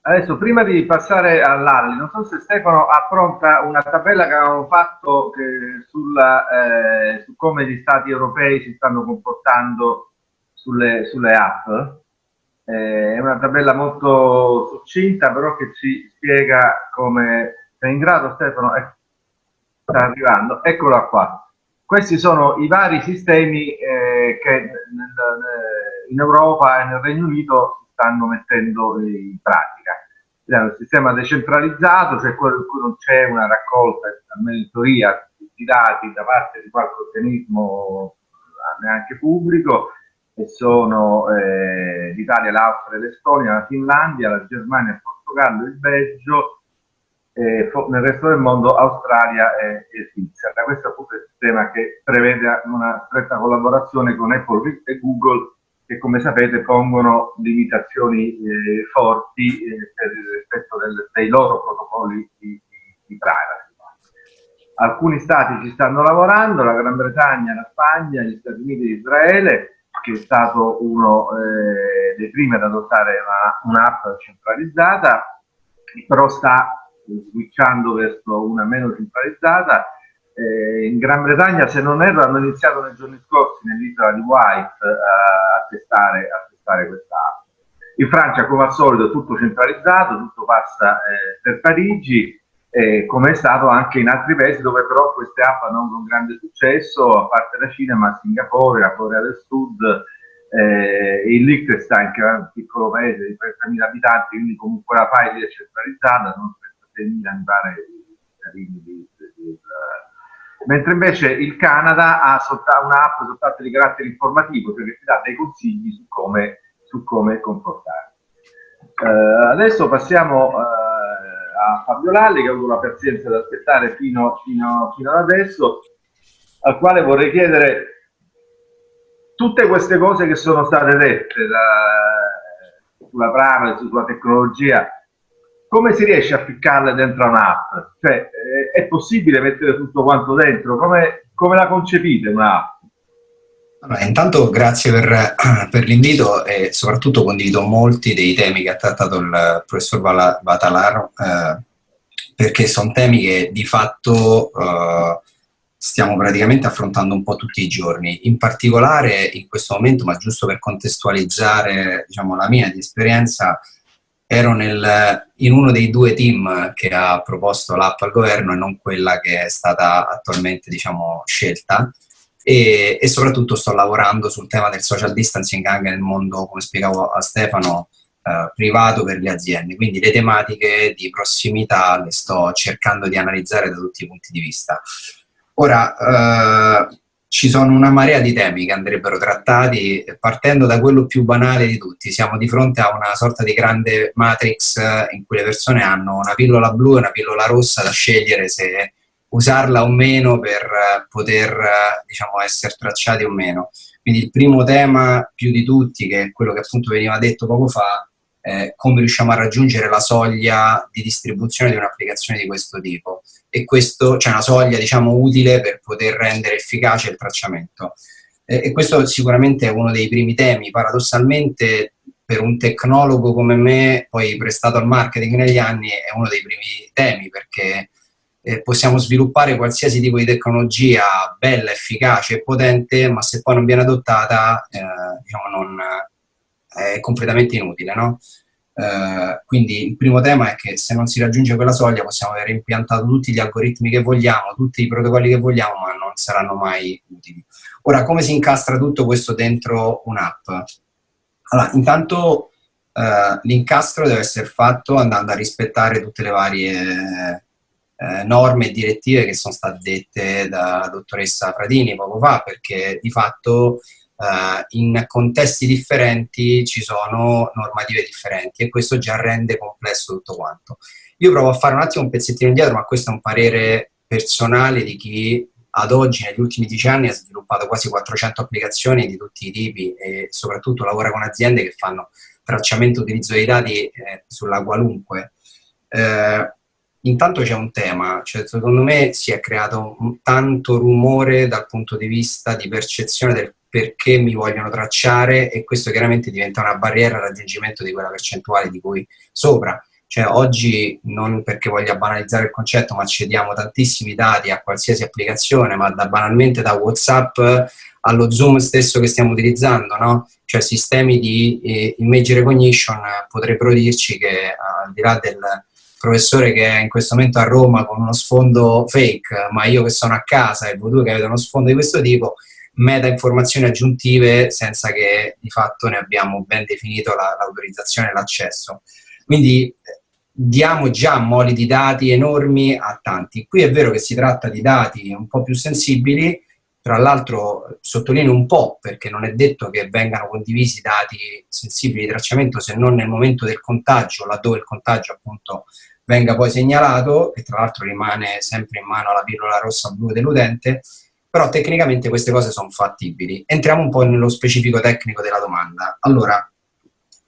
Adesso, prima di passare all'Alli, non so se Stefano ha pronta una tabella che avevamo fatto eh, sulla, eh, su come gli stati europei si stanno comportando sulle, sulle app. Eh, è una tabella molto succinta, però che ci spiega come... Sei in grado, Stefano? Eh, sta arrivando. Eccola qua. Questi sono i vari sistemi eh, che nel, in Europa e nel Regno Unito si stanno mettendo in pratica. Un sistema decentralizzato, cioè quello in cui non c'è una raccolta, almeno in teoria, di dati da parte di qualche organismo neanche pubblico, e sono eh, l'Italia, l'Austria, l'Estonia, la Finlandia, la Germania, il Portogallo, il Belgio, eh, nel resto del mondo Australia e, e Svizzera. Questo è appunto il sistema che prevede una stretta collaborazione con Apple e Google che come sapete pongono limitazioni eh, forti eh, per il rispetto del, dei loro protocolli di, di, di, privacy. Alcuni stati ci stanno lavorando, la Gran Bretagna, la Spagna, gli Stati Uniti e Israele, che è stato uno eh, dei primi ad adottare un'app un centralizzata, però sta switchando verso una meno centralizzata. Eh, in Gran Bretagna, se non erro, hanno iniziato nei giorni scorsi nell'isola di White eh, a, testare, testare questa app. In Francia, come al solito, è tutto centralizzato, tutto passa eh, per Parigi, eh, come è stato anche in altri paesi dove però queste app hanno avuto un grande successo, a parte la Cina, ma Singapore, la Corea del Sud, eh, il Liechtenstein, che è un piccolo paese di 30.000 abitanti, quindi comunque la file è centralizzata, non 7.000 mi pare cittadini di, di, di, mentre invece il Canada ha un'app soltanto di carattere informativo, cioè che ti dà dei consigli su come, su come comportarsi. Uh, adesso passiamo uh, a Fabio Lalli, che ha avuto la pazienza di aspettare fino, fino, fino ad adesso, al quale vorrei chiedere tutte queste cose che sono state dette da, sulla privacy, sulla tecnologia, come si riesce a ficcarle dentro un'app? Cioè, eh, è possibile mettere tutto quanto dentro? Come, come la concepite un'app? Allora, intanto grazie per, per l'invito e soprattutto condivido molti dei temi che ha trattato il professor Vatalaro eh, perché sono temi che di fatto eh, stiamo praticamente affrontando un po' tutti i giorni. In particolare in questo momento, ma giusto per contestualizzare diciamo, la mia di esperienza, ero nel, in uno dei due team che ha proposto l'app al governo e non quella che è stata attualmente diciamo, scelta e, e, soprattutto sto lavorando sul tema del social distancing anche nel mondo, come spiegavo a Stefano, eh, privato per le aziende. Quindi le tematiche di prossimità le sto cercando di analizzare da tutti i punti di vista. Ora, eh, ci sono una marea di temi che andrebbero trattati partendo da quello più banale di tutti. Siamo di fronte a una sorta di grande matrix in cui le persone hanno una pillola blu e una pillola rossa da scegliere se usarla o meno per poter diciamo, essere tracciati o meno. Quindi il primo tema più di tutti, che è quello che appunto veniva detto poco fa, è come riusciamo a raggiungere la soglia di distribuzione di un'applicazione di questo tipo e questo c'è cioè una soglia diciamo utile per poter rendere efficace il tracciamento. E, e questo sicuramente è uno dei primi temi, paradossalmente per un tecnologo come me, poi prestato al marketing negli anni, è uno dei primi temi perché eh, possiamo sviluppare qualsiasi tipo di tecnologia bella, efficace e potente, ma se poi non viene adottata eh, diciamo non, è completamente inutile, no? Uh, quindi il primo tema è che se non si raggiunge quella soglia possiamo aver impiantato tutti gli algoritmi che vogliamo, tutti i protocolli che vogliamo, ma non saranno mai utili. Ora, come si incastra tutto questo dentro un'app? Allora, intanto uh, l'incastro deve essere fatto andando a rispettare tutte le varie eh, norme e direttive che sono state dette dalla dottoressa Fradini poco fa, perché di fatto Uh, in contesti differenti ci sono normative differenti e questo già rende complesso tutto quanto. Io provo a fare un attimo un pezzettino indietro, ma questo è un parere personale di chi ad oggi, negli ultimi dieci anni, ha sviluppato quasi 400 applicazioni di tutti i tipi e soprattutto lavora con aziende che fanno tracciamento e utilizzo dei dati eh, sulla qualunque. Eh, intanto c'è un tema, cioè secondo me si è creato tanto rumore dal punto di vista di percezione del perché mi vogliono tracciare e questo chiaramente diventa una barriera al raggiungimento di quella percentuale di cui sopra. Cioè oggi, non perché voglia banalizzare il concetto, ma cediamo tantissimi dati a qualsiasi applicazione, ma da banalmente da Whatsapp allo Zoom stesso che stiamo utilizzando, no? Cioè sistemi di eh, image recognition potrebbero dirci che al di là del professore che è in questo momento a Roma con uno sfondo fake, ma io che sono a casa e voi due che avete uno sfondo di questo tipo, meta informazioni aggiuntive senza che di fatto ne abbiamo ben definito l'autorizzazione la, e l'accesso. Quindi diamo già moli di dati enormi a tanti. Qui è vero che si tratta di dati un po' più sensibili, tra l'altro sottolineo un po' perché non è detto che vengano condivisi dati sensibili di tracciamento se non nel momento del contagio, laddove il contagio appunto venga poi segnalato, e tra l'altro rimane sempre in mano la pillola rossa-blu dell'utente, però tecnicamente queste cose sono fattibili. Entriamo un po' nello specifico tecnico della domanda. Allora,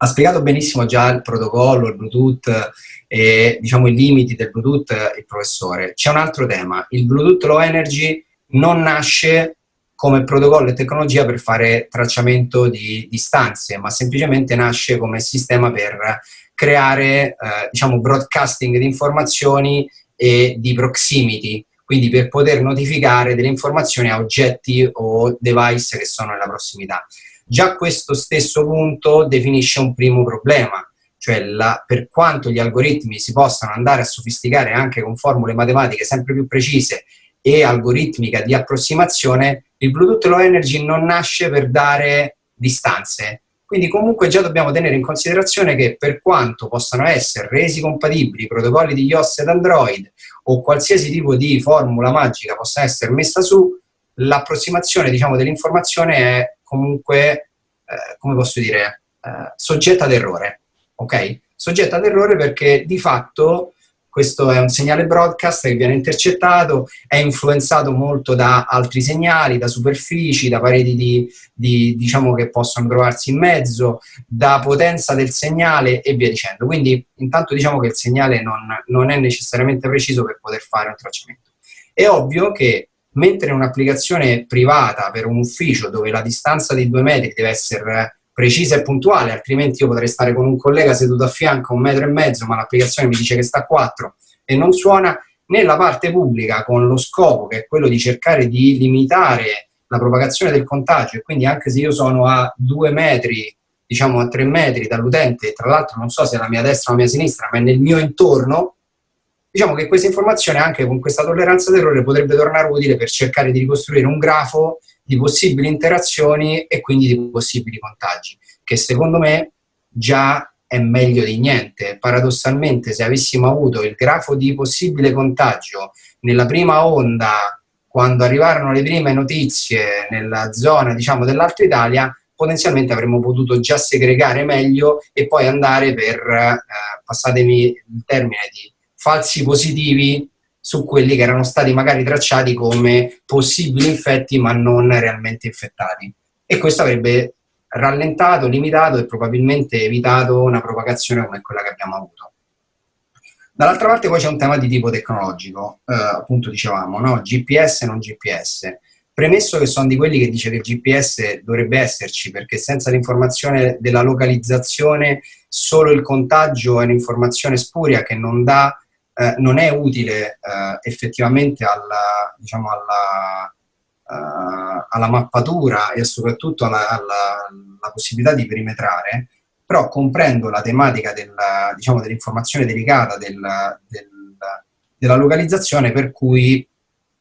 ha spiegato benissimo già il protocollo, il Bluetooth e diciamo i limiti del Bluetooth il professore. C'è un altro tema, il Bluetooth Low Energy non nasce come protocollo e tecnologia per fare tracciamento di distanze, ma semplicemente nasce come sistema per creare eh, diciamo broadcasting di informazioni e di proximity, quindi per poter notificare delle informazioni a oggetti o device che sono nella prossimità. Già questo stesso punto definisce un primo problema, cioè la, per quanto gli algoritmi si possano andare a sofisticare anche con formule matematiche sempre più precise e algoritmica di approssimazione, il Bluetooth Low Energy non nasce per dare distanze, quindi comunque già dobbiamo tenere in considerazione che per quanto possano essere resi compatibili i protocolli di iOS ed Android o qualsiasi tipo di formula magica possa essere messa su, l'approssimazione diciamo, dell'informazione è comunque, eh, come posso dire, eh, soggetta ad errore. Ok? Soggetta ad errore perché di fatto questo è un segnale broadcast che viene intercettato, è influenzato molto da altri segnali, da superfici, da pareti di, di, diciamo che possono trovarsi in mezzo, da potenza del segnale e via dicendo. Quindi intanto diciamo che il segnale non, non è necessariamente preciso per poter fare un tracciamento. È ovvio che mentre in un'applicazione privata per un ufficio dove la distanza di due metri deve essere precisa e puntuale, altrimenti io potrei stare con un collega seduto a fianco a un metro e mezzo, ma l'applicazione mi dice che sta a quattro e non suona, nella parte pubblica con lo scopo che è quello di cercare di limitare la propagazione del contagio e quindi anche se io sono a due metri, diciamo a tre metri dall'utente, tra l'altro non so se è la mia destra o la mia sinistra, ma è nel mio intorno, diciamo che questa informazione anche con questa tolleranza d'errore potrebbe tornare utile per cercare di ricostruire un grafo di possibili interazioni e quindi di possibili contagi, che secondo me già è meglio di niente. Paradossalmente, se avessimo avuto il grafo di possibile contagio nella prima onda, quando arrivarono le prime notizie nella zona diciamo, dell'Alto Italia, potenzialmente avremmo potuto già segregare meglio e poi andare per, eh, passatemi il termine, di falsi positivi su quelli che erano stati magari tracciati come possibili infetti ma non realmente infettati. E questo avrebbe rallentato, limitato e probabilmente evitato una propagazione come quella che abbiamo avuto. Dall'altra parte poi c'è un tema di tipo tecnologico, eh, appunto dicevamo, no? GPS e non GPS. Premesso che sono di quelli che dice che il GPS dovrebbe esserci perché senza l'informazione della localizzazione solo il contagio è un'informazione spuria che non, dà, eh, non è utile eh, effettivamente alla, diciamo alla, uh, alla mappatura e soprattutto alla, alla, possibilità di perimetrare, però comprendo la tematica diciamo, dell'informazione diciamo, delicata del, del, della localizzazione per cui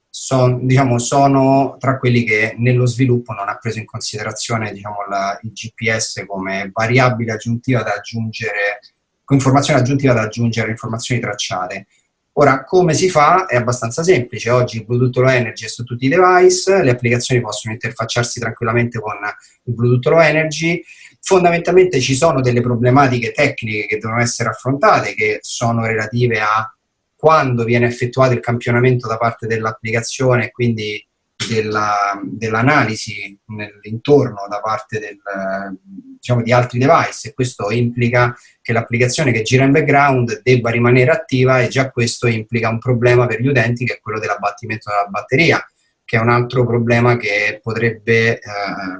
son, diciamo, sono tra quelli che nello sviluppo non ha preso in considerazione diciamo, la, il GPS come variabile aggiuntiva da aggiungere, informazione aggiuntiva da aggiungere informazioni tracciate. Ora, come si fa? È abbastanza semplice. Oggi il Bluetooth Low Energy è su tutti i device, le applicazioni possono interfacciarsi tranquillamente con il Bluetooth Low Energy. Fondamentalmente ci sono delle problematiche tecniche che devono essere affrontate, che sono relative a quando viene effettuato il campionamento da parte dell'applicazione, quindi dell'analisi nell'intorno da parte del, diciamo, di altri device e questo implica che l'applicazione che gira in background debba rimanere attiva e già questo implica un problema per gli utenti che è quello dell'abbattimento della batteria, che è un altro problema che potrebbe eh,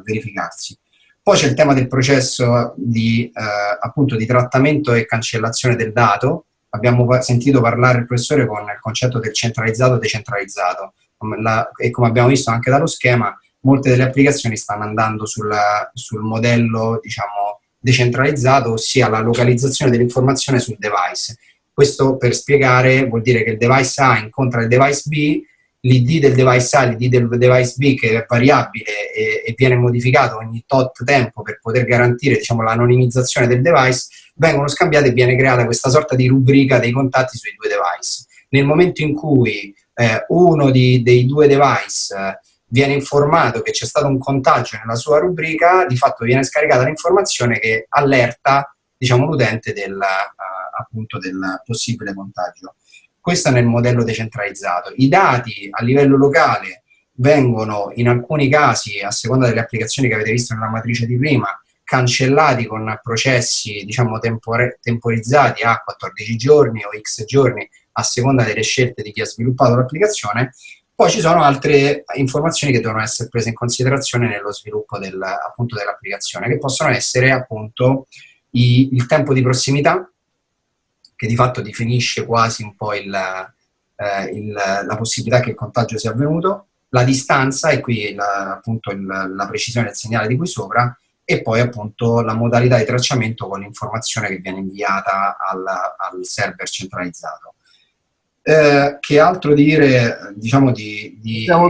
verificarsi. Poi c'è il tema del processo di, eh, appunto, di trattamento e cancellazione del dato. Abbiamo sentito parlare il professore con il concetto del centralizzato e decentralizzato la, e come abbiamo visto anche dallo schema, molte delle applicazioni stanno andando sulla, sul modello diciamo, decentralizzato, ossia la localizzazione dell'informazione sul device. Questo per spiegare vuol dire che il device A incontra il device B, l'ID del device A l'ID del device B che è variabile e, e, viene modificato ogni tot tempo per poter garantire diciamo, l'anonimizzazione del device, vengono scambiate e viene creata questa sorta di rubrica dei contatti sui due device. Nel momento in cui eh, uno di, dei due device eh, viene informato che c'è stato un contagio nella sua rubrica, di fatto viene scaricata l'informazione che allerta diciamo, l'utente del, uh, appunto del possibile contagio. Questo nel modello decentralizzato. I dati a livello locale vengono in alcuni casi, a seconda delle applicazioni che avete visto nella matrice di prima, cancellati con processi diciamo, temporizzati a 14 giorni o x giorni a seconda delle scelte di chi ha sviluppato l'applicazione, poi ci sono altre informazioni che devono essere prese in considerazione nello sviluppo del, dell'applicazione, che possono essere appunto i, il tempo di prossimità, che di fatto definisce quasi un po' il, eh, il, la possibilità che il contagio sia avvenuto, la distanza, e qui la, appunto il, la precisione del segnale di qui sopra, e poi appunto la modalità di tracciamento con l'informazione che viene inviata al, al server centralizzato. Eh, che altro dire, diciamo, di... di... Siamo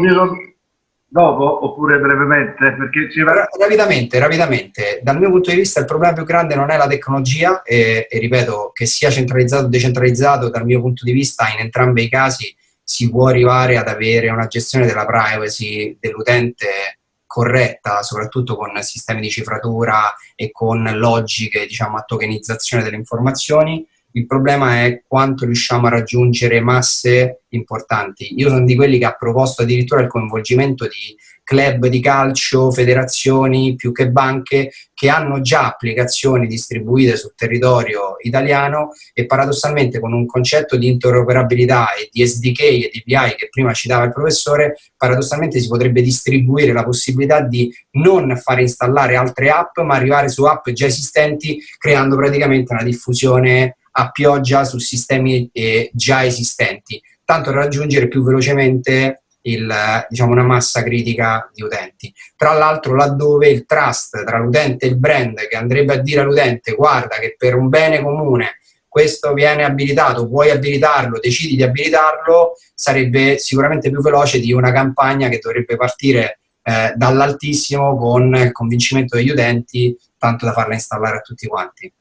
dopo oppure brevemente? Perché ci... Rapidamente, rapidamente. Dal mio punto di vista il problema più grande non è la tecnologia e, e, ripeto che sia centralizzato o decentralizzato, dal mio punto di vista in entrambi i casi si può arrivare ad avere una gestione della privacy dell'utente corretta, soprattutto con sistemi di cifratura e con logiche, diciamo, a tokenizzazione delle informazioni il problema è quanto riusciamo a raggiungere masse importanti. Io sono di quelli che ha proposto addirittura il coinvolgimento di club di calcio, federazioni più che banche che hanno già applicazioni distribuite sul territorio italiano e paradossalmente con un concetto di interoperabilità e di SDK e di API che prima citava il professore, paradossalmente si potrebbe distribuire la possibilità di non fare installare altre app ma arrivare su app già esistenti creando praticamente una diffusione a pioggia su sistemi eh, già esistenti. tanto raggiungere più velocemente il, diciamo, una massa critica di utenti. Tra l'altro laddove il trust tra l'utente e il brand che andrebbe a dire all'utente guarda che per un bene comune questo viene abilitato, puoi abilitarlo, decidi di abilitarlo, sarebbe sicuramente più veloce di una campagna che dovrebbe partire eh, dall'altissimo con il convincimento degli utenti, tanto da farla installare a tutti quanti.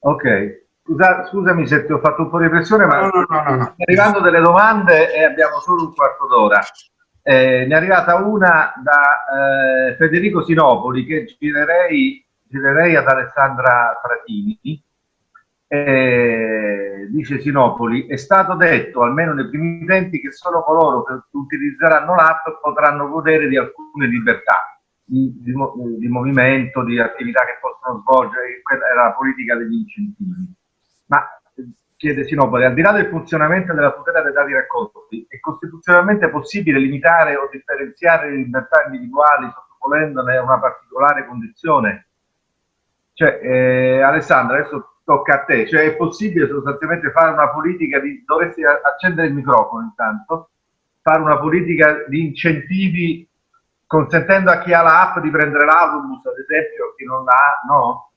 Ok, Scusa, scusami se ti ho fatto un po' di pressione, ma no, no, no, no, no. arrivando delle domande e abbiamo solo un quarto d'ora. Eh, ne è arrivata una da eh, Federico Sinopoli che girerei, girerei ad Alessandra Fratini. Eh, dice Sinopoli, è stato detto, almeno nei primi tempi, che solo coloro che utilizzeranno l'app potranno godere di alcune libertà di, di, di movimento, di attività che possono svolgere, quella era la politica degli incentivi ma chiede Sinopoli, al di là del funzionamento della tutela dei dati raccolti, è costituzionalmente possibile limitare o differenziare le libertà individuali sottoponendone a una particolare condizione? Cioè, eh, Alessandra, adesso tocca a te, cioè è possibile sostanzialmente fare una politica di, dovresti accendere il microfono intanto, fare una politica di incentivi consentendo a chi ha l'app di prendere l'autobus, ad esempio, chi non l'ha, no?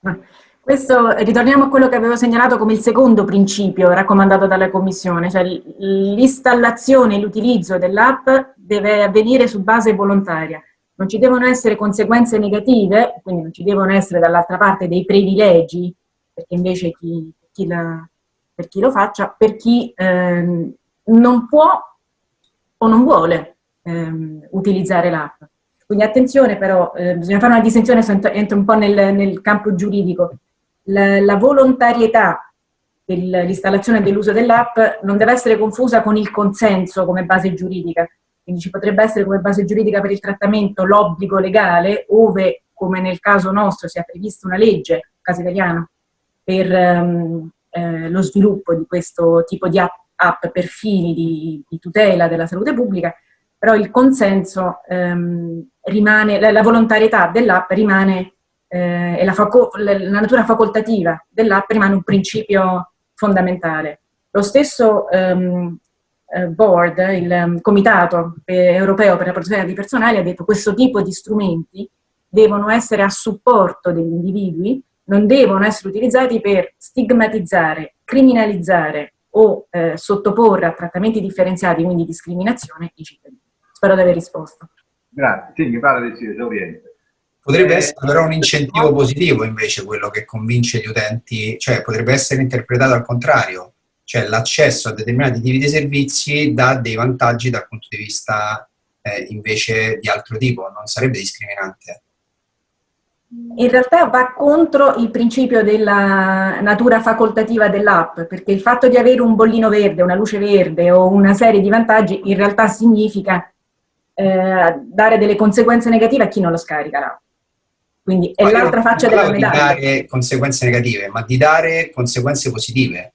Questo, ritorniamo a quello che avevo segnalato come il secondo principio raccomandato dalla Commissione, cioè l'installazione e l'utilizzo dell'app deve avvenire su base volontaria. Non ci devono essere conseguenze negative, quindi non ci devono essere dall'altra parte dei privilegi, perché invece chi, chi la, per chi lo faccia, per chi ehm, non può o non vuole ehm, utilizzare l'app. Quindi attenzione però, eh, bisogna fare una distinzione, entro un po' nel, nel campo giuridico la, la volontarietà dell'installazione dell'uso dell'app non deve essere confusa con il consenso come base giuridica. Quindi ci potrebbe essere come base giuridica per il trattamento l'obbligo legale, ove, come nel caso nostro, sia prevista una legge, caso italiano, per um, eh, lo sviluppo di questo tipo di app, app per fini di, di, tutela della salute pubblica, però il consenso um, rimane, la, la volontarietà dell'app rimane eh, e la, la, natura facoltativa dell'app rimane un principio fondamentale. Lo stesso ehm, eh, board, il um, Comitato Europeo per la protezione dei personali, ha detto che questo tipo di strumenti devono essere a supporto degli individui, non devono essere utilizzati per stigmatizzare, criminalizzare o eh, sottoporre a trattamenti differenziati, quindi discriminazione, i cittadini. Spero di aver risposto. Grazie, sì, mi pare di sì, esauriente. Potrebbe essere però un incentivo positivo invece quello che convince gli utenti, cioè potrebbe essere interpretato al contrario, cioè l'accesso a determinati tipi di servizi dà dei vantaggi dal punto di vista eh, invece di altro tipo, non sarebbe discriminante. In realtà va contro il principio della natura facoltativa dell'app, perché il fatto di avere un bollino verde, una luce verde o una serie di vantaggi in realtà significa eh, dare delle conseguenze negative a chi non lo scarica l'app. Quindi è l'altra faccia della medaglia. di dare conseguenze negative, ma di dare conseguenze positive.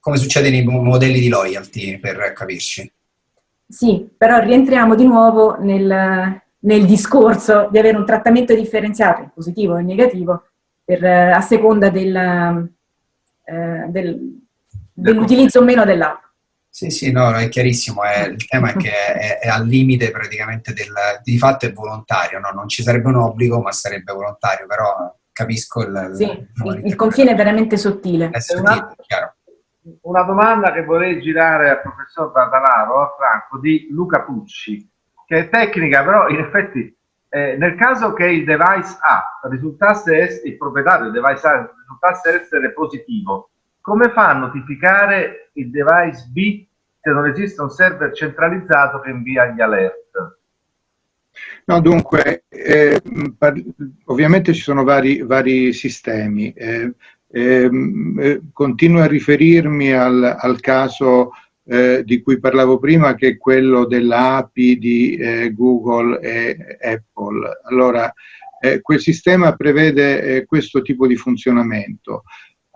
Come succede nei modelli di loyalty, per capirci. Sì, però rientriamo di nuovo nel, nel discorso di avere un trattamento differenziato, positivo e negativo, per, a seconda del, eh, del, dell'utilizzo o meno dell'app. Sì, sì, no, è chiarissimo, è, il tema è che è, è, al limite praticamente del, di fatto è volontario, no? non ci sarebbe un obbligo ma sarebbe volontario, però capisco il... Sì, il, il confine è veramente sottile. È sottile, una, chiaro. Una domanda che vorrei girare al professor Barbalaro, a Franco, di Luca Pucci, che è tecnica, però in effetti eh, nel caso che il device A risultasse essere, il proprietario del device A risultasse essere positivo, come fa a notificare il device B se non esiste un server centralizzato che invia gli alert? No, dunque, eh, ovviamente ci sono vari, vari sistemi. Eh, ehm, eh, continuo a riferirmi al, al caso eh, di cui parlavo prima, che è quello dell'API di eh, Google e Apple. Allora, eh, quel sistema prevede questo tipo di funzionamento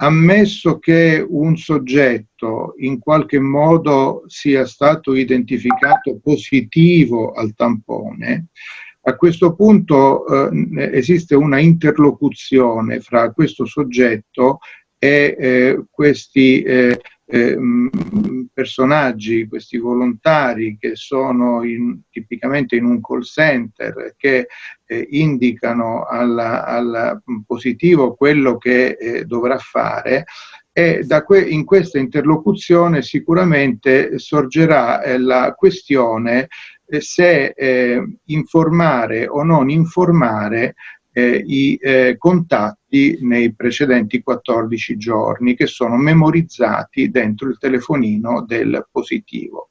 ammesso che un soggetto in qualche modo sia stato identificato positivo al tampone, a questo punto eh, esiste una interlocuzione fra questo soggetto e eh, questi eh, eh, personaggi, questi volontari che sono in, tipicamente in un call center, che eh, indicano al positivo quello che eh, dovrà fare, e que in questa interlocuzione sicuramente sorgerà eh, la questione eh, se informare o non informare i eh, contatti nei precedenti 14 giorni che sono memorizzati dentro il telefonino del positivo.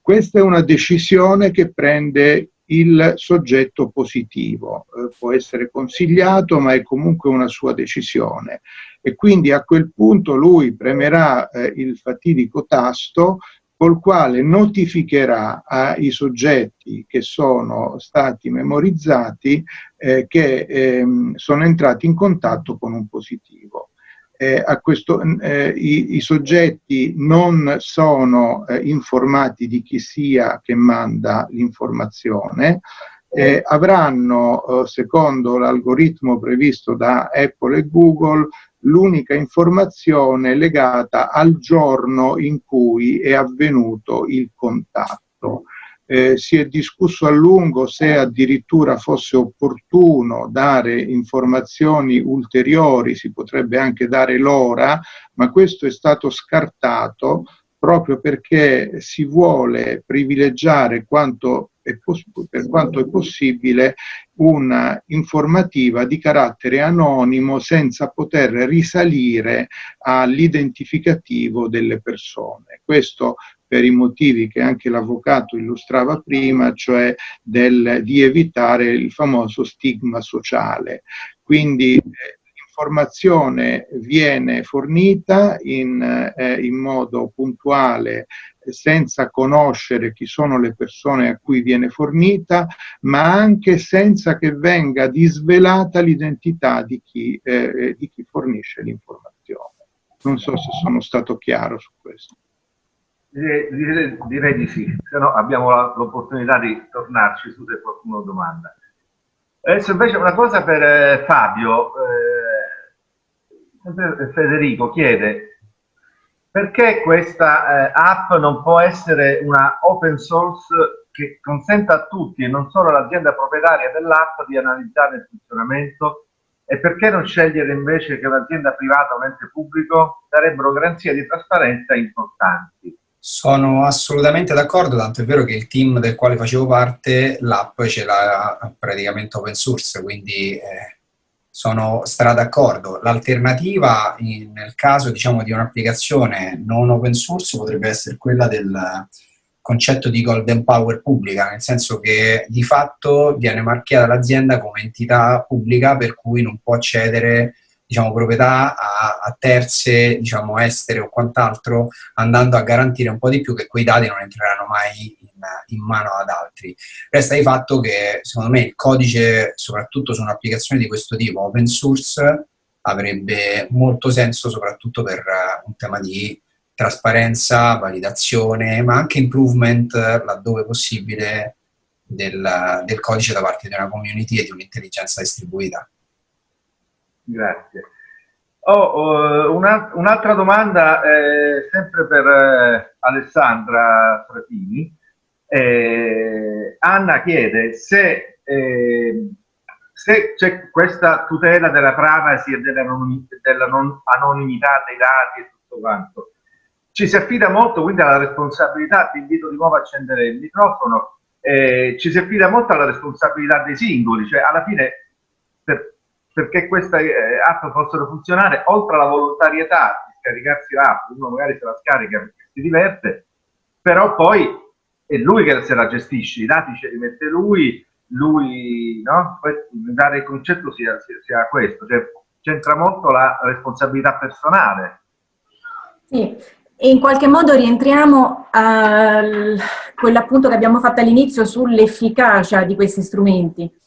Questa è una decisione che prende il soggetto positivo, eh, può essere consigliato ma è comunque una sua decisione e quindi a quel punto lui premerà eh, il fatidico tasto col quale notificherà ai soggetti che sono stati memorizzati eh, che ehm, sono entrati in contatto con un positivo. Eh, questo, eh, i, i, soggetti non sono eh, informati di chi sia che manda l'informazione, eh, avranno, eh, secondo l'algoritmo previsto da Apple e Google, l'unica informazione legata al giorno in cui è avvenuto il contatto. Eh, si è discusso a lungo se addirittura fosse opportuno dare informazioni ulteriori, si potrebbe anche dare l'ora, ma questo è stato scartato proprio perché si vuole privilegiare quanto per quanto è possibile un'informativa di carattere anonimo senza poter risalire all'identificativo delle persone. Questo per i motivi che anche l'avvocato illustrava prima, cioè del, di evitare il famoso stigma sociale. Quindi eh, l'informazione viene fornita in, eh, in modo puntuale senza conoscere chi sono le persone a cui viene fornita, ma anche senza che venga disvelata l'identità di, chi, eh, di chi fornisce l'informazione. Non so se sono stato chiaro su questo. Direi, direi, direi di sì, se no abbiamo l'opportunità di tornarci su se qualcuno domanda. Adesso invece una cosa per eh, Fabio, eh, Federico chiede, perché questa eh, app non può essere una open source che consenta a tutti e non solo all'azienda proprietaria dell'app di analizzare il funzionamento e perché non scegliere invece che un'azienda privata o un ente pubblico darebbero garanzie di trasparenza importanti? Sono assolutamente d'accordo, tanto è vero che il team del quale facevo parte, l'app ce l'ha praticamente open source, quindi eh, sono stra d'accordo. L'alternativa nel caso diciamo, di un'applicazione non open source potrebbe essere quella del concetto di golden power pubblica, nel senso che di fatto viene marchiata l'azienda come entità pubblica per cui non può cedere diciamo, proprietà a, a terze, diciamo, estere o quant'altro, andando a garantire un po' di più che quei dati non entreranno mai in, mano ad altri. Resta di fatto che, secondo me, il codice, soprattutto su un'applicazione di questo tipo, open source, avrebbe molto senso soprattutto per uh, un tema di trasparenza, validazione, ma anche improvement, laddove possibile, del, del codice da parte di una community e di un'intelligenza distribuita. Grazie. Oh, uh, Un'altra un domanda, eh, sempre per eh, Alessandra Fratini. Eh, Anna chiede se, eh, se c'è questa tutela della privacy e della, della non anonimità dei dati e tutto quanto. Ci si affida molto quindi alla responsabilità, ti invito di nuovo a accendere il microfono, eh, ci si affida molto alla responsabilità dei singoli, cioè alla fine per, perché queste eh, app possano funzionare, oltre alla volontarietà di scaricarsi l'app, uno magari se la scarica perché si diverte, però poi è lui che se la gestisce, i dati ce li mette lui, lui, no? Mi pare il concetto sia, sia, sia questo, cioè c'entra molto la responsabilità personale. Sì, e in qualche modo rientriamo a quell'appunto che abbiamo fatto all'inizio sull'efficacia di questi strumenti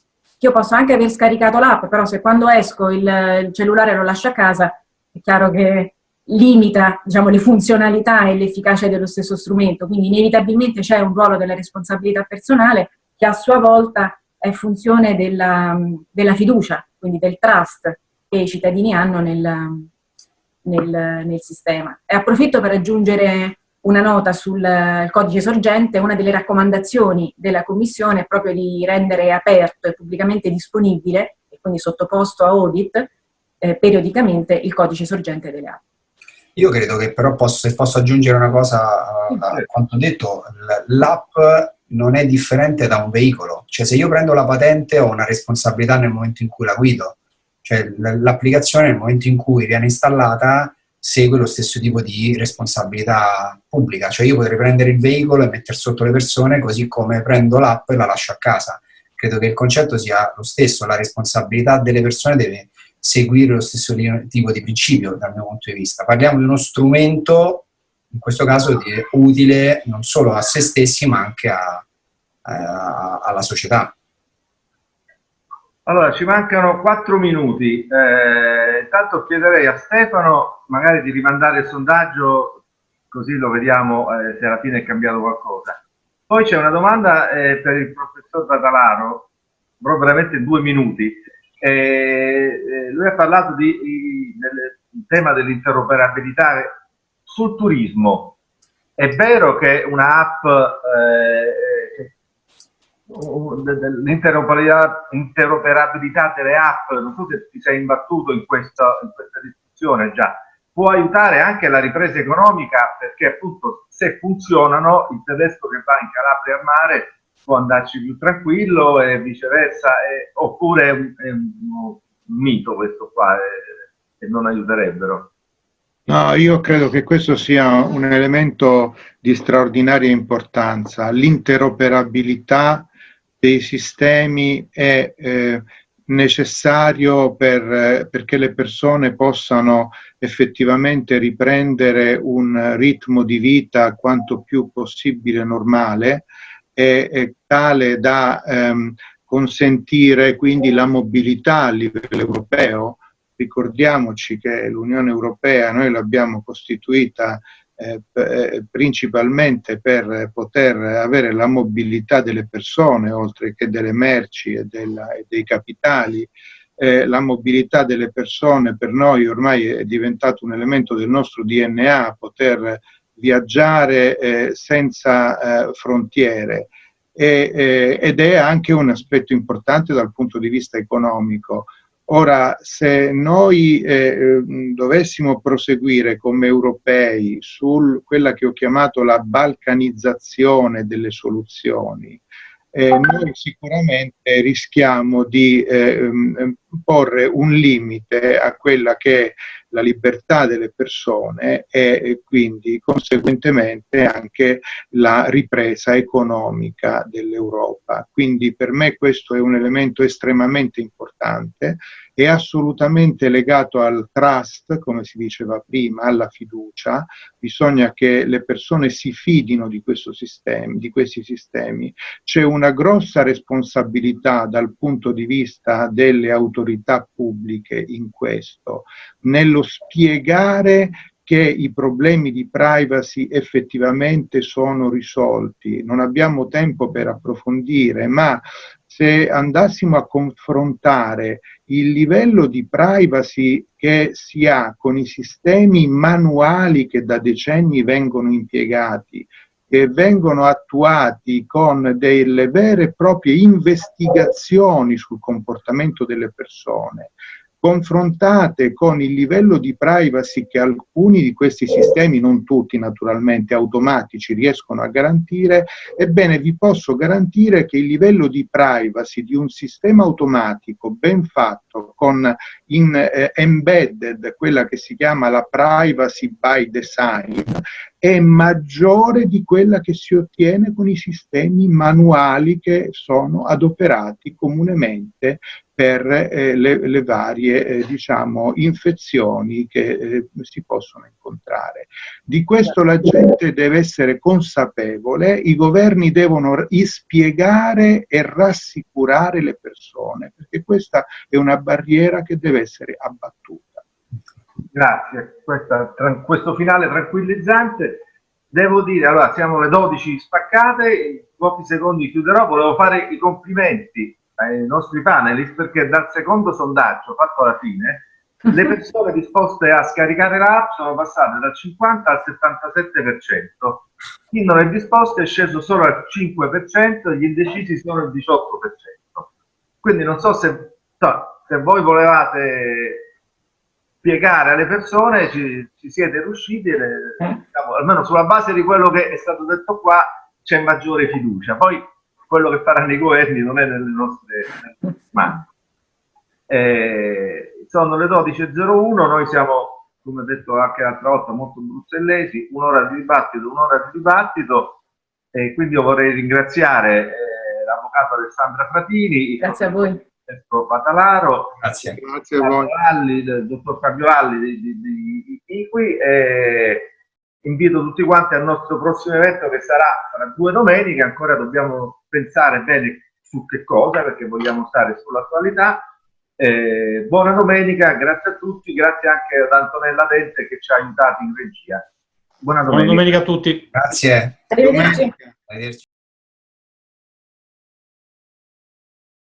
io posso anche aver scaricato l'app, però se quando esco il, il, cellulare lo lascio a casa, è chiaro che limita diciamo, le funzionalità e l'efficacia dello stesso strumento, quindi inevitabilmente c'è un ruolo della responsabilità personale che a sua volta è funzione della, della fiducia, quindi del trust che i cittadini hanno nel, nel, nel sistema. E approfitto per aggiungere una nota sul codice sorgente, una delle raccomandazioni della Commissione è proprio di rendere aperto e pubblicamente disponibile, e quindi sottoposto a audit, eh, periodicamente il codice sorgente delle app. Io credo che però posso, se posso aggiungere una cosa a quanto detto, l'app non è differente da un veicolo, cioè se io prendo la patente ho una responsabilità nel momento in cui la guido, cioè l'applicazione nel momento in cui viene installata segue lo stesso tipo di responsabilità pubblica, cioè io potrei prendere il veicolo e mettere sotto le persone così come prendo l'app e la lascio a casa. Credo che il concetto sia lo stesso, la responsabilità delle persone deve seguire lo stesso tipo di principio dal mio punto di vista. Parliamo di uno strumento, in questo caso, utile non solo a se stessi ma anche a, a, alla società. Allora, ci mancano quattro minuti. Eh, intanto chiederei a Stefano magari di rimandare il sondaggio, così lo vediamo eh, se alla fine è cambiato qualcosa. Poi c'è una domanda eh, per il professor Batalaro, però veramente due minuti. Eh, lui ha parlato di, di, del tema dell'interoperabilità sul turismo. È vero che una app eh, l'interoperabilità delle app, non so se ti sei imbattuto in questa, in questa discussione già, può aiutare anche la ripresa economica perché appunto se funzionano il tedesco che va in Calabria al mare può andarci più tranquillo e viceversa, e, oppure è un, è un, mito questo qua e, e non aiuterebbero. No, io credo che questo sia un elemento di straordinaria importanza. L'interoperabilità dei sistemi è eh, necessario per, eh, perché le persone possano effettivamente riprendere un ritmo di vita quanto più possibile normale e, e tale da ehm, consentire quindi la mobilità a livello europeo. Ricordiamoci che l'Unione Europea noi l'abbiamo costituita eh, eh, principalmente per poter avere la mobilità delle persone, oltre che delle merci e, della, e dei capitali. Eh, la mobilità delle persone per noi ormai è diventato un elemento del nostro DNA, poter viaggiare eh, senza eh, frontiere. E, ed è anche un aspetto importante dal punto di vista economico. Ora, se noi eh, dovessimo proseguire come europei su quella che ho chiamato la balcanizzazione delle soluzioni, eh, noi sicuramente rischiamo di eh, porre un limite a quella che la libertà delle persone e quindi conseguentemente anche la ripresa economica dell'Europa. Quindi per me questo è un elemento estremamente importante è assolutamente legato al trust, come si diceva prima, alla fiducia. Bisogna che le persone si fidino di, sistema, di questi sistemi. C'è una grossa responsabilità dal punto di vista delle autorità pubbliche in questo, nello spiegare che i problemi di privacy effettivamente sono risolti. Non abbiamo tempo per approfondire, ma se andassimo a confrontare il livello di privacy che si ha con i sistemi manuali che da decenni vengono impiegati che vengono attuati con delle vere e proprie investigazioni sul comportamento delle persone, confrontate con il livello di privacy che alcuni di questi sistemi, non tutti naturalmente, automatici riescono a garantire, ebbene vi posso garantire che il livello di privacy di un sistema automatico ben fatto, con in eh, embedded quella che si chiama la privacy by design, è maggiore di quella che si ottiene con i sistemi manuali che sono adoperati comunemente per eh, le, le, varie eh, diciamo, infezioni che eh, si possono incontrare. Di questo la gente deve essere consapevole, i governi devono spiegare e rassicurare le persone, perché questa è una barriera che deve essere abbattuta. Grazie, Questa, questo finale tranquillizzante. Devo dire, allora siamo alle 12 spaccate, in pochi secondi chiuderò, volevo fare i complimenti ai nostri panelist perché dal secondo sondaggio fatto alla fine le persone disposte a scaricare l'app sono passate dal 50 al 77%, chi non è disposto è sceso solo al 5%, gli indecisi sono il 18%. Quindi non so se, se voi volevate spiegare alle persone, ci, ci siete riusciti, le, diciamo, almeno sulla base di quello che è stato detto qua c'è maggiore fiducia. Poi quello che faranno i governi non è nelle nostre mani. Eh, sono le 12.01, noi siamo, come detto anche l'altra volta, molto bruxellesi, un'ora di dibattito, un'ora di dibattito, e quindi io vorrei ringraziare eh, l'avvocato Alessandra Fratini, Grazie a voi. Patalaro, Grazie. Grazie a voi. Valli, il dottor Fabio Valli di, di, di, di Iqui, e invito tutti quanti al nostro prossimo evento che sarà tra due domeniche, ancora dobbiamo pensare bene su che cosa perché vogliamo stare sull'attualità eh, buona domenica, grazie a tutti, grazie anche ad Antonella Dente che ci ha aiutato in regia. Buona domenica, buona domenica a tutti. Grazie. Arrivederci. Arrivederci.